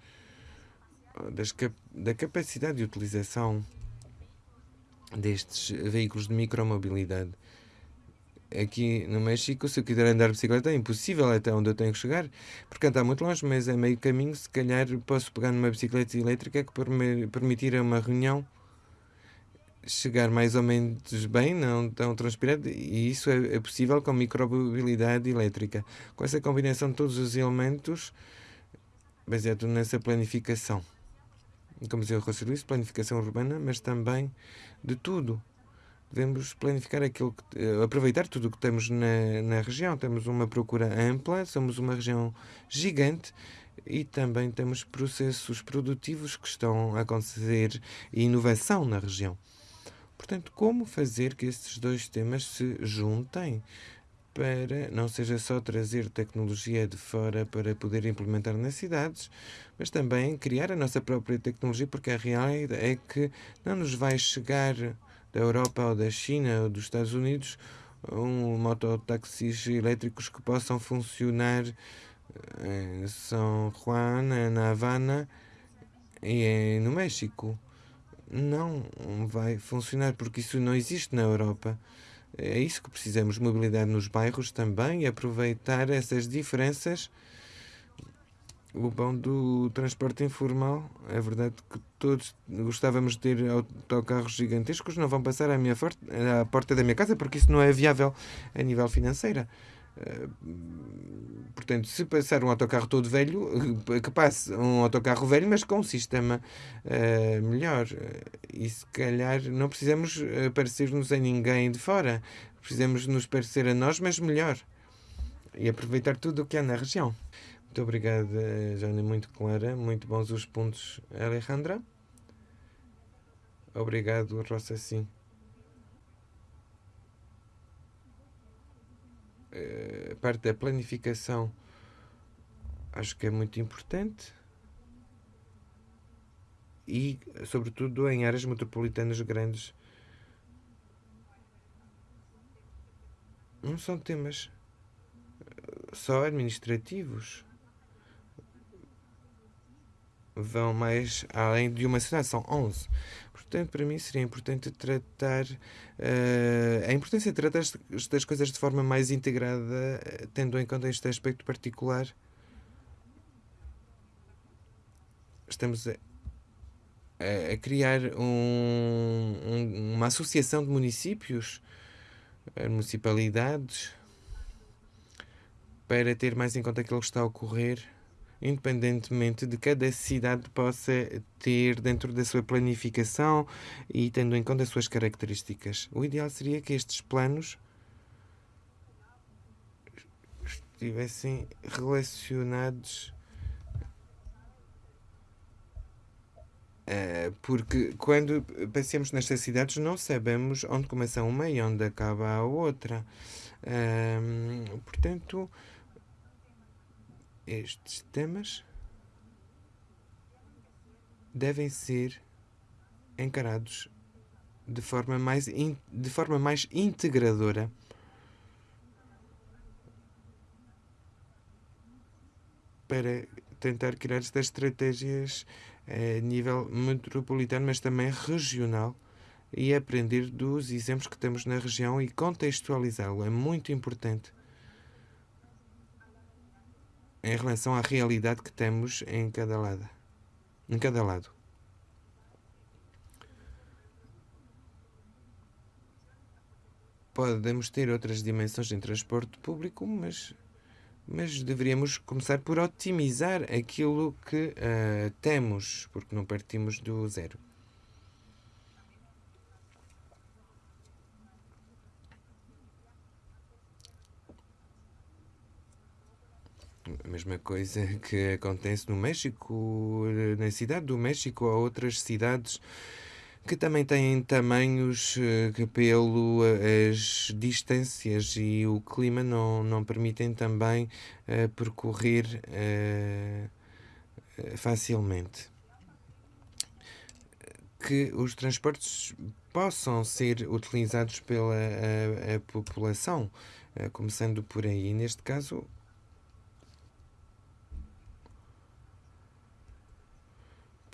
das, da capacidade de utilização destes veículos de micromobilidade. Aqui no México, se eu quiser andar de bicicleta, é impossível até onde eu tenho que chegar, porque está muito longe, mas é meio caminho. Se calhar posso pegar numa bicicleta elétrica que permitir uma reunião chegar mais ou menos bem, não tão transpirado, e isso é, é possível com micromobilidade elétrica. Com essa combinação de todos os elementos, baseado nessa planificação. Como dizia o Luís, planificação urbana, mas também de tudo. Devemos planificar aquilo que, eh, aproveitar tudo o que temos na, na região. Temos uma procura ampla, somos uma região gigante e também temos processos produtivos que estão a acontecer e inovação na região. Portanto, como fazer que estes dois temas se juntem para não seja só trazer tecnologia de fora para poder implementar nas cidades, mas também criar a nossa própria tecnologia, porque a realidade é que não nos vai chegar da Europa ou da China ou dos Estados Unidos um mototáxis elétricos que possam funcionar em São Juan, na Havana e no México não vai funcionar porque isso não existe na Europa. É isso que precisamos, mobilidade nos bairros também aproveitar essas diferenças. O bom do transporte informal, é verdade que todos gostávamos de ter autocarros gigantescos, não vão passar à, minha à porta da minha casa porque isso não é viável a nível financeiro. Eh, portanto, se passar um autocarro todo velho, eh, que passe um autocarro velho, mas com um sistema uh, melhor. E se calhar não precisamos parecer-nos a ninguém de fora. Precisamos nos parecer a nós, mas melhor. E aproveitar tudo o que há na região. Muito obrigada, Jana, muito clara. Muito bons os pontos, Alejandra. Obrigado, Rosa, sim. A eh, parte da planificação acho que é muito importante e, sobretudo, em áreas metropolitanas grandes. Não são temas eh, só administrativos. Vão mais além de uma cidade, são 11. Portanto, para mim seria importante tratar uh, a importância de tratar estas coisas de forma mais integrada, tendo em conta este aspecto particular. Estamos a, a criar um, um, uma associação de municípios, municipalidades, para ter mais em conta aquilo que está a ocorrer, independentemente de cada cidade possa ter dentro da sua planificação e tendo em conta as suas características. O ideal seria que estes planos estivessem relacionados eh, porque quando passamos nestas cidades não sabemos onde começa uma e onde acaba a outra. portanto, estes temas devem ser encarados de forma mais, de forma mais integradora. para tentar criar estas estratégias a nível metropolitano, mas também regional e aprender dos exemplos que temos na região e contextualizá-lo. É muito importante em relação à realidade que temos em cada lado. Em cada lado. Podemos ter outras dimensões em transporte público, mas, mas deveríamos começar por otimizar aquilo que uh, temos, porque não partimos do zero. A mesma coisa que acontece no México, na cidade do México, ou outras cidades que também têm tamanhos eh, que, pelo as distâncias e o clima, não, não permitem também uh, percorrer uh, facilmente. Que os transportes possam ser utilizados pela a, a população, uh, começando por aí. Neste caso,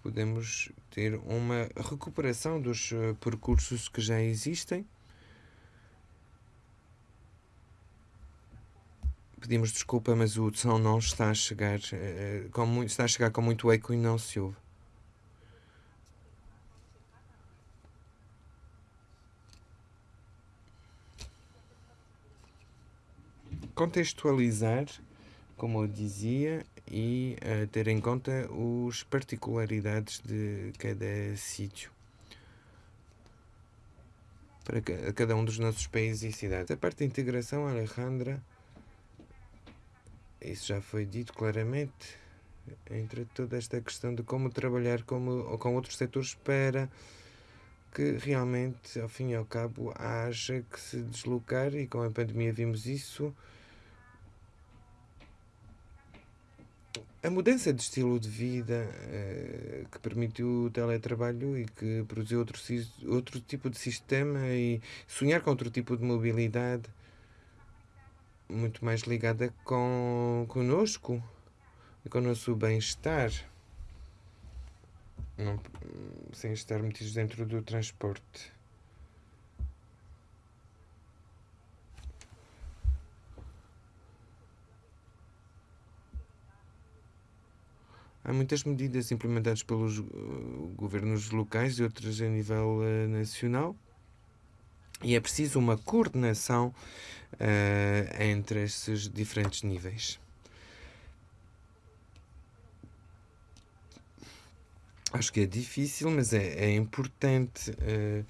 podemos ter uma recuperação dos eh, percursos que já existem. Pedimos desculpa, mas o som não está a chegar, eh, está a chegar com muito eco e não se ouve. Contextualizar, como eu dizia, e uh, ter em conta as particularidades de cada sítio para cada um dos nossos países e cidades. A parte da integração, Alejandra, isso já foi dito claramente, entre toda esta questão de como trabalhar como, com outros setores para que realmente, ao fim e ao cabo, haja que se deslocar, e com a pandemia vimos isso, a mudança de estilo de vida uh, que permitiu o teletrabalho e que produziu outro, outro tipo de sistema e sonhar com outro tipo de mobilidade muito mais ligada com conosco e com o nosso bem-estar sem estar metidos dentro do transporte. Há muitas medidas implementadas pelos uh, governos locais e outras a nível uh, nacional. E é preciso uma coordenação uh, entre esses diferentes níveis. Acho que é difícil, mas é, é importante uh,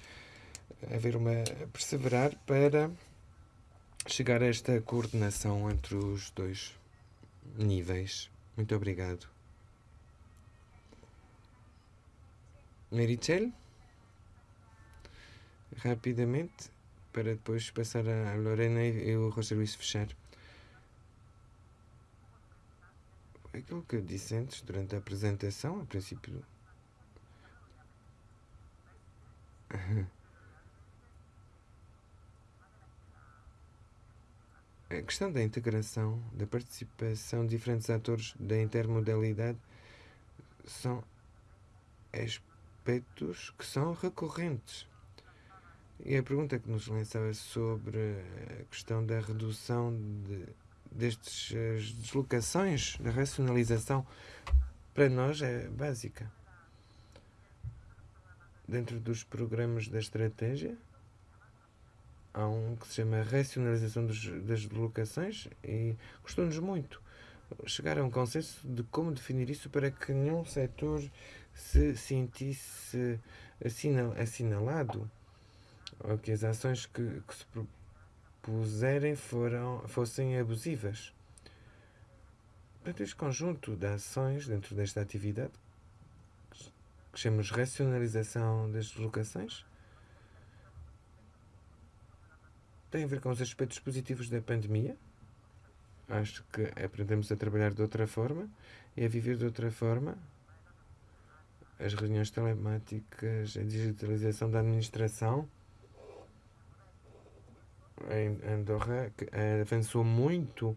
haver uma perseverar para chegar a esta coordenação entre os dois níveis. Muito obrigado. Merichel, rapidamente, para depois passar a Lorena e o José Luís fechar. Aquilo que eu disse antes, durante a apresentação, a princípio. A questão da integração, da participação de diferentes atores da intermodalidade são aspectos que são recorrentes. E a pergunta que nos lançava sobre a questão da redução de, destas deslocações, da racionalização, para nós é básica. Dentro dos programas da estratégia, há um que se chama racionalização dos, das deslocações e custou-nos muito chegar a um consenso de como definir isso para que nenhum setor se sentisse assinal, assinalado ou que as ações que, que se propuserem foram, fossem abusivas. Portanto, este conjunto de ações dentro desta atividade, que chamamos racionalização das deslocações, tem a ver com os aspectos positivos da pandemia. Acho que aprendemos a trabalhar de outra forma e a viver de outra forma. As reuniões telemáticas, a digitalização da administração. Em Andorra avançou muito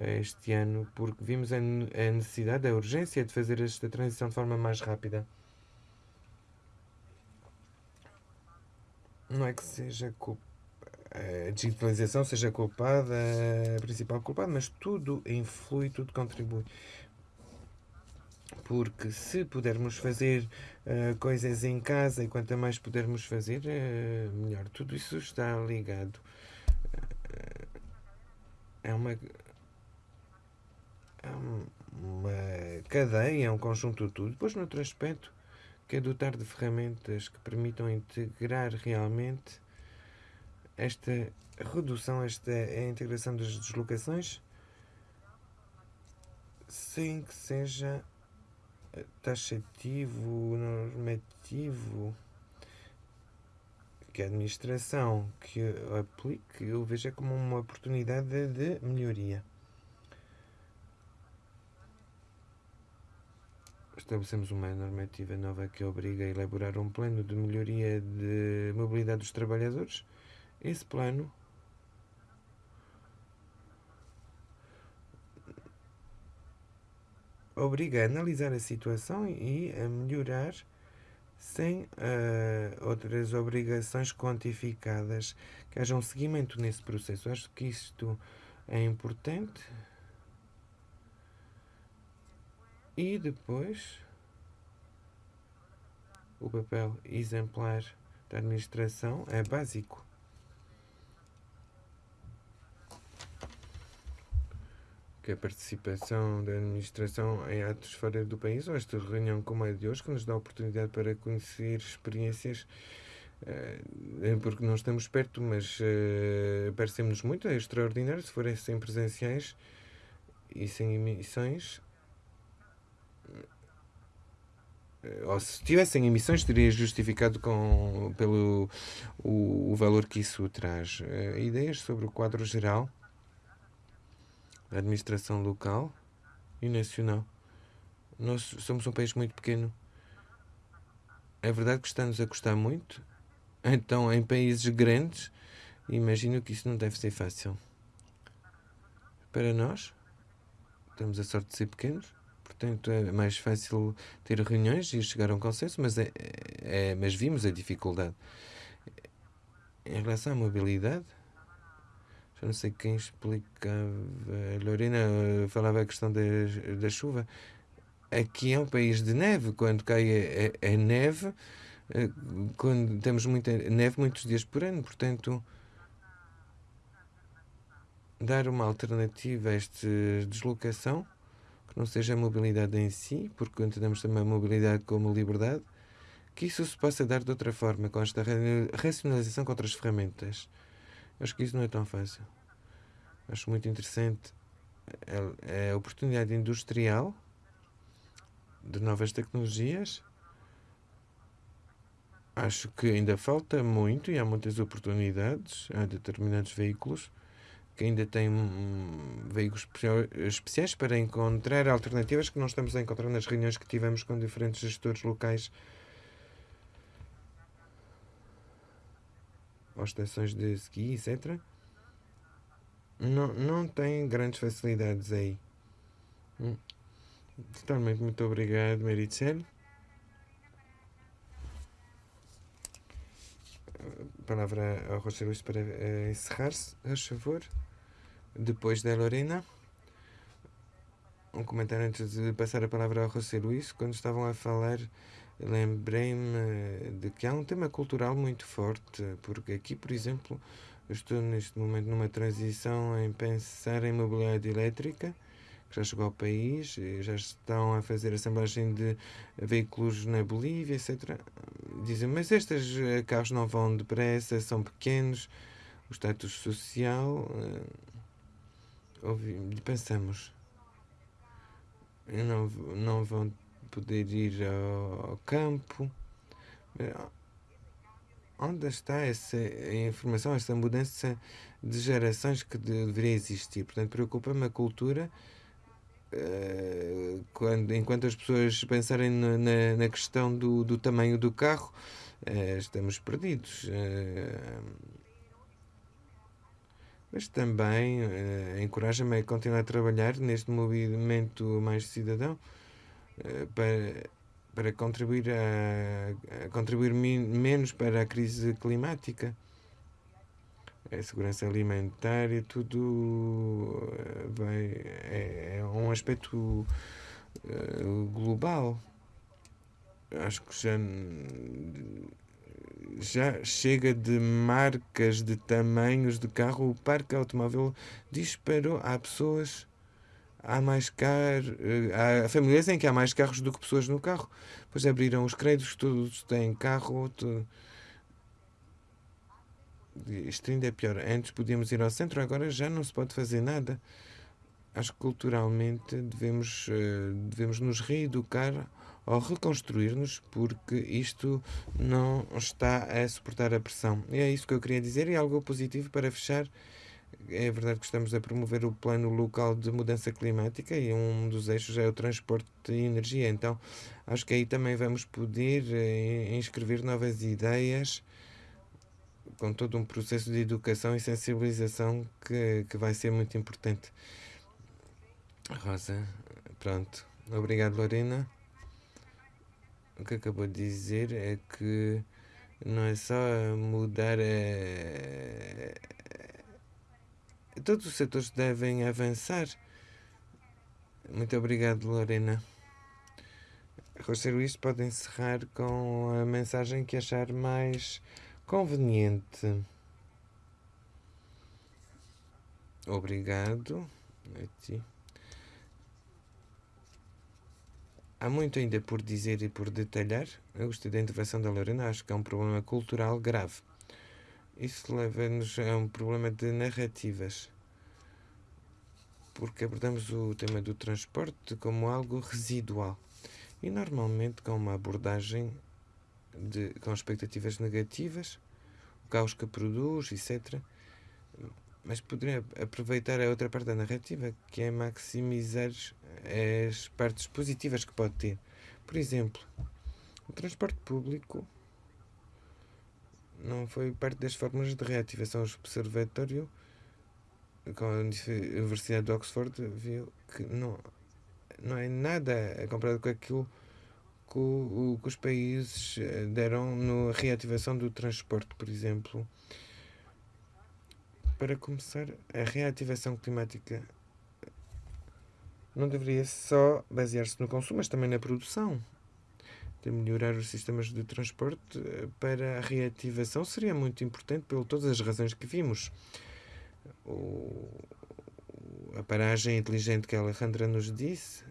este ano porque vimos a necessidade, a urgência de fazer esta transição de forma mais rápida. Não é que seja culpa a digitalização seja culpada, a principal culpada, mas tudo influi, tudo contribui. Porque se pudermos fazer uh, coisas em casa e quanto mais pudermos fazer, uh, melhor. Tudo isso está ligado. Uh, é uma. É uma cadeia, é um conjunto de tudo. Depois, no outro aspecto, que é dotar de ferramentas que permitam integrar realmente esta redução, esta a integração das deslocações, sem que seja taxativo, normativo, que a administração que aplique, eu veja como uma oportunidade de melhoria. Estabelecemos uma normativa nova que obriga a elaborar um plano de melhoria de mobilidade dos trabalhadores esse plano obriga a analisar a situação e a melhorar sem uh, outras obrigações quantificadas, que haja um seguimento nesse processo. Acho que isto é importante. E depois o papel exemplar da administração é básico. Que a participação da administração em atos fora do país, ou esta reunião como a de hoje, que nos dá a oportunidade para conhecer experiências, uh, porque não estamos perto, mas uh, parecemos muito, é extraordinário se forem sem presenciais e sem emissões. Ou se tivessem emissões, teria justificado com, pelo o, o valor que isso traz. Uh, ideias sobre o quadro geral administração local e nacional. Nós somos um país muito pequeno. É verdade que está-nos a custar muito. Então, em países grandes, imagino que isso não deve ser fácil. Para nós, temos a sorte de ser pequenos, portanto é mais fácil ter reuniões e chegar a um consenso, mas, é, é, mas vimos a dificuldade. Em relação à mobilidade, já não sei quem explicava, Lorena falava a questão da, da chuva. Aqui é um país de neve, quando cai a, a, a neve, eh, quando temos muita neve muitos dias por ano, portanto dar uma alternativa a esta deslocação, que não seja a mobilidade em si, porque entendemos também a mobilidade como liberdade, que isso se possa dar de outra forma, com esta racionalização com outras ferramentas. Acho que isso não é tão fácil. Acho muito interessante a, a oportunidade industrial de novas tecnologias. Acho que ainda falta muito e há muitas oportunidades. Há determinados veículos que ainda têm um, veículos especiais para encontrar alternativas que não estamos a encontrar nas reuniões que tivemos com diferentes gestores locais ou estações de ski, etc. Não, não tem grandes facilidades aí. Hum. Totalmente muito obrigado, Maricel. Palavra ao Roger Luís para uh, encerrar-se, a favor. Depois da Lorena. Um comentário antes de passar a palavra ao José Luís. Quando estavam a falar lembrei-me de que há um tema cultural muito forte, porque aqui, por exemplo, estou neste momento numa transição em pensar em mobilidade elétrica, que já chegou ao país, já estão a fazer assemblagem de veículos na Bolívia, etc. Dizem, mas estes carros não vão depressa, são pequenos, o status social. Uh, pensamos, não, não vão poder ir ao, campo. Onde está essa informação, essa mudança de gerações que deveria existir? Portanto, preocupa-me a cultura uh, quando, enquanto as pessoas pensarem na, na, questão do, do tamanho do carro, uh, estamos perdidos. Mas também encoraja-me a continuar a trabalhar neste movimento mais cidadão para, para contribuir, a, a contribuir menos para a crise climática. A segurança alimentar e tudo eh, vai, é, é um aspecto uh, global. Acho que já já chega de marcas, de tamanhos de carro. O parque automóvel disparou. Há pessoas, há mais carros, há famílias em que há mais carros do que pessoas no carro. Pois abriram os créditos, todos têm carro. Tudo. Isto ainda é pior. Antes podíamos ir ao centro, agora já não se pode fazer nada. Acho que culturalmente devemos, eh, devemos nos reeducar ao reconstruir-nos, porque isto não está a suportar a pressão. E é isso que eu queria dizer, e algo positivo para fechar. É verdade que estamos a promover o plano local de mudança climática e um dos eixos é o transporte de energia. Então, acho que aí também vamos poder eh, inscrever novas ideias com todo um processo de educação e sensibilização que, que vai ser muito importante. Rosa, pronto. Obrigado, Lorena o que acabou de dizer é que não é só mudar todos os setores devem avançar. Muito obrigado Lorena. José Luís pode encerrar com a mensagem que achar mais conveniente. Obrigado a ti. Há muito ainda por dizer e por detalhar. Eu gostei da intervenção da Lorena, acho que é um problema cultural grave. Isso leva-nos a um problema de narrativas. Porque abordamos o tema do transporte como algo residual. E normalmente com uma abordagem de, com expectativas negativas, o caos que produz, etc. Mas poderia aproveitar a outra parte da narrativa, que é maximizar as partes positivas que pode ter. Por exemplo, o transporte público não foi parte das fórmulas de reativação. Observatório com a Universidade de Oxford viu que não, não é nada comparado com aquilo que, o, que os países eh, deram na reativação do transporte, por exemplo. Para começar, a reativação climática não deveria só basear-se no consumo, mas também na produção. De melhorar os sistemas de transporte eh, para a reativação seria muito importante por todas as razões que vimos. O, a paragem inteligente que a Alejandra nos disse,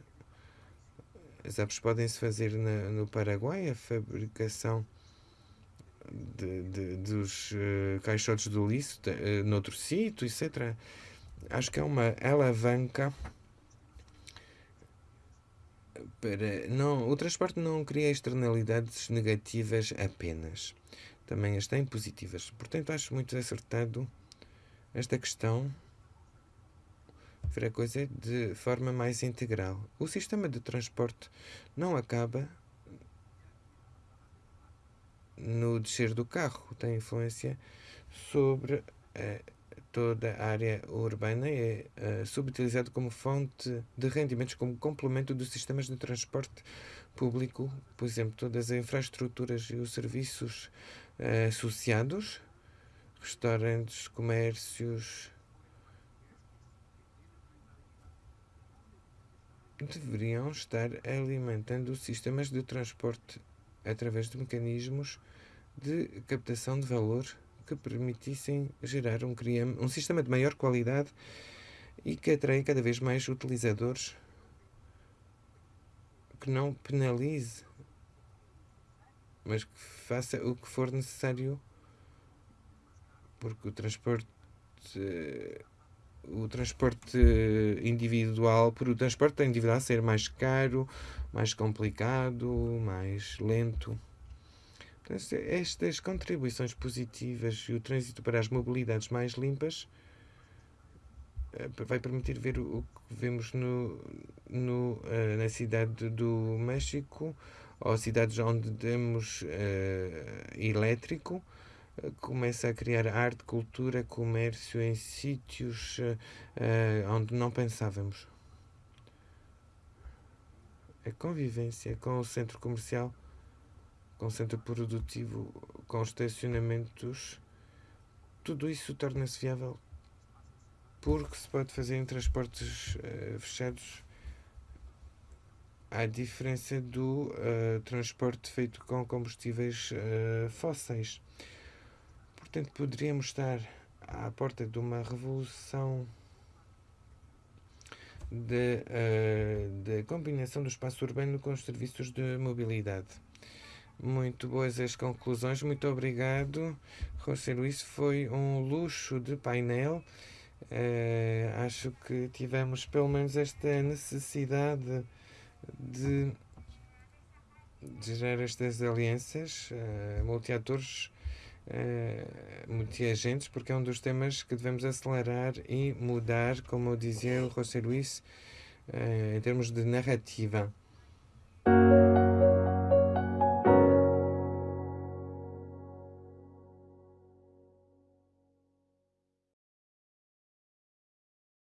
as apps podem-se fazer na, no Paraguai, a fabricação de, de, dos uh, caixotes do lixo uh, noutro sítio, etc. Acho que é uma alavanca para não o transporte não cria externalidades negativas apenas. Também as tem positivas. Portanto acho muito acertado esta questão. Ver a coisa de forma mais integral. O sistema de transporte não acaba no descer do carro. Tem influência sobre a toda a área urbana é uh, subutilizado como fonte de rendimentos, como complemento dos sistemas de transporte público, por exemplo, todas as infraestruturas e os serviços uh, associados, restaurantes, comércios, deveriam estar alimentando sistemas de transporte através de mecanismos de captação de valor que permitissem gerar um, um sistema de maior qualidade e que atrai cada vez mais utilizadores que não penalize, mas que faça o que for necessário, porque o transporte o transporte individual, por o transporte individual ser mais caro, mais complicado, mais lento. Estas contribuições positivas e o trânsito para as mobilidades mais limpas eh, vai permitir ver o que vemos no, no, eh, na cidade do México ou cidades onde temos uh, elétrico começa a criar arte, cultura, comércio em sítios uh, onde não pensávamos. A convivência com o centro comercial, com centro produtivo, com estacionamentos, tudo isso torna-se viável porque se pode fazer em transportes uh, fechados à diferença do uh, transporte feito com combustíveis uh, fósseis. Portanto, poderíamos estar à porta de uma revolução de combinação do espaço urbano com os serviços de mobilidade. Muito boas as conclusões, muito obrigado. José Luís, foi um luxo de painel. Uh, acho que tivemos pelo menos esta necessidade de, de gerar estas alianças uh, multiatores uh, multi-agentes, porque é um dos temas que devemos acelerar e mudar, como dizia o José Luís, uh, em termos de narrativa.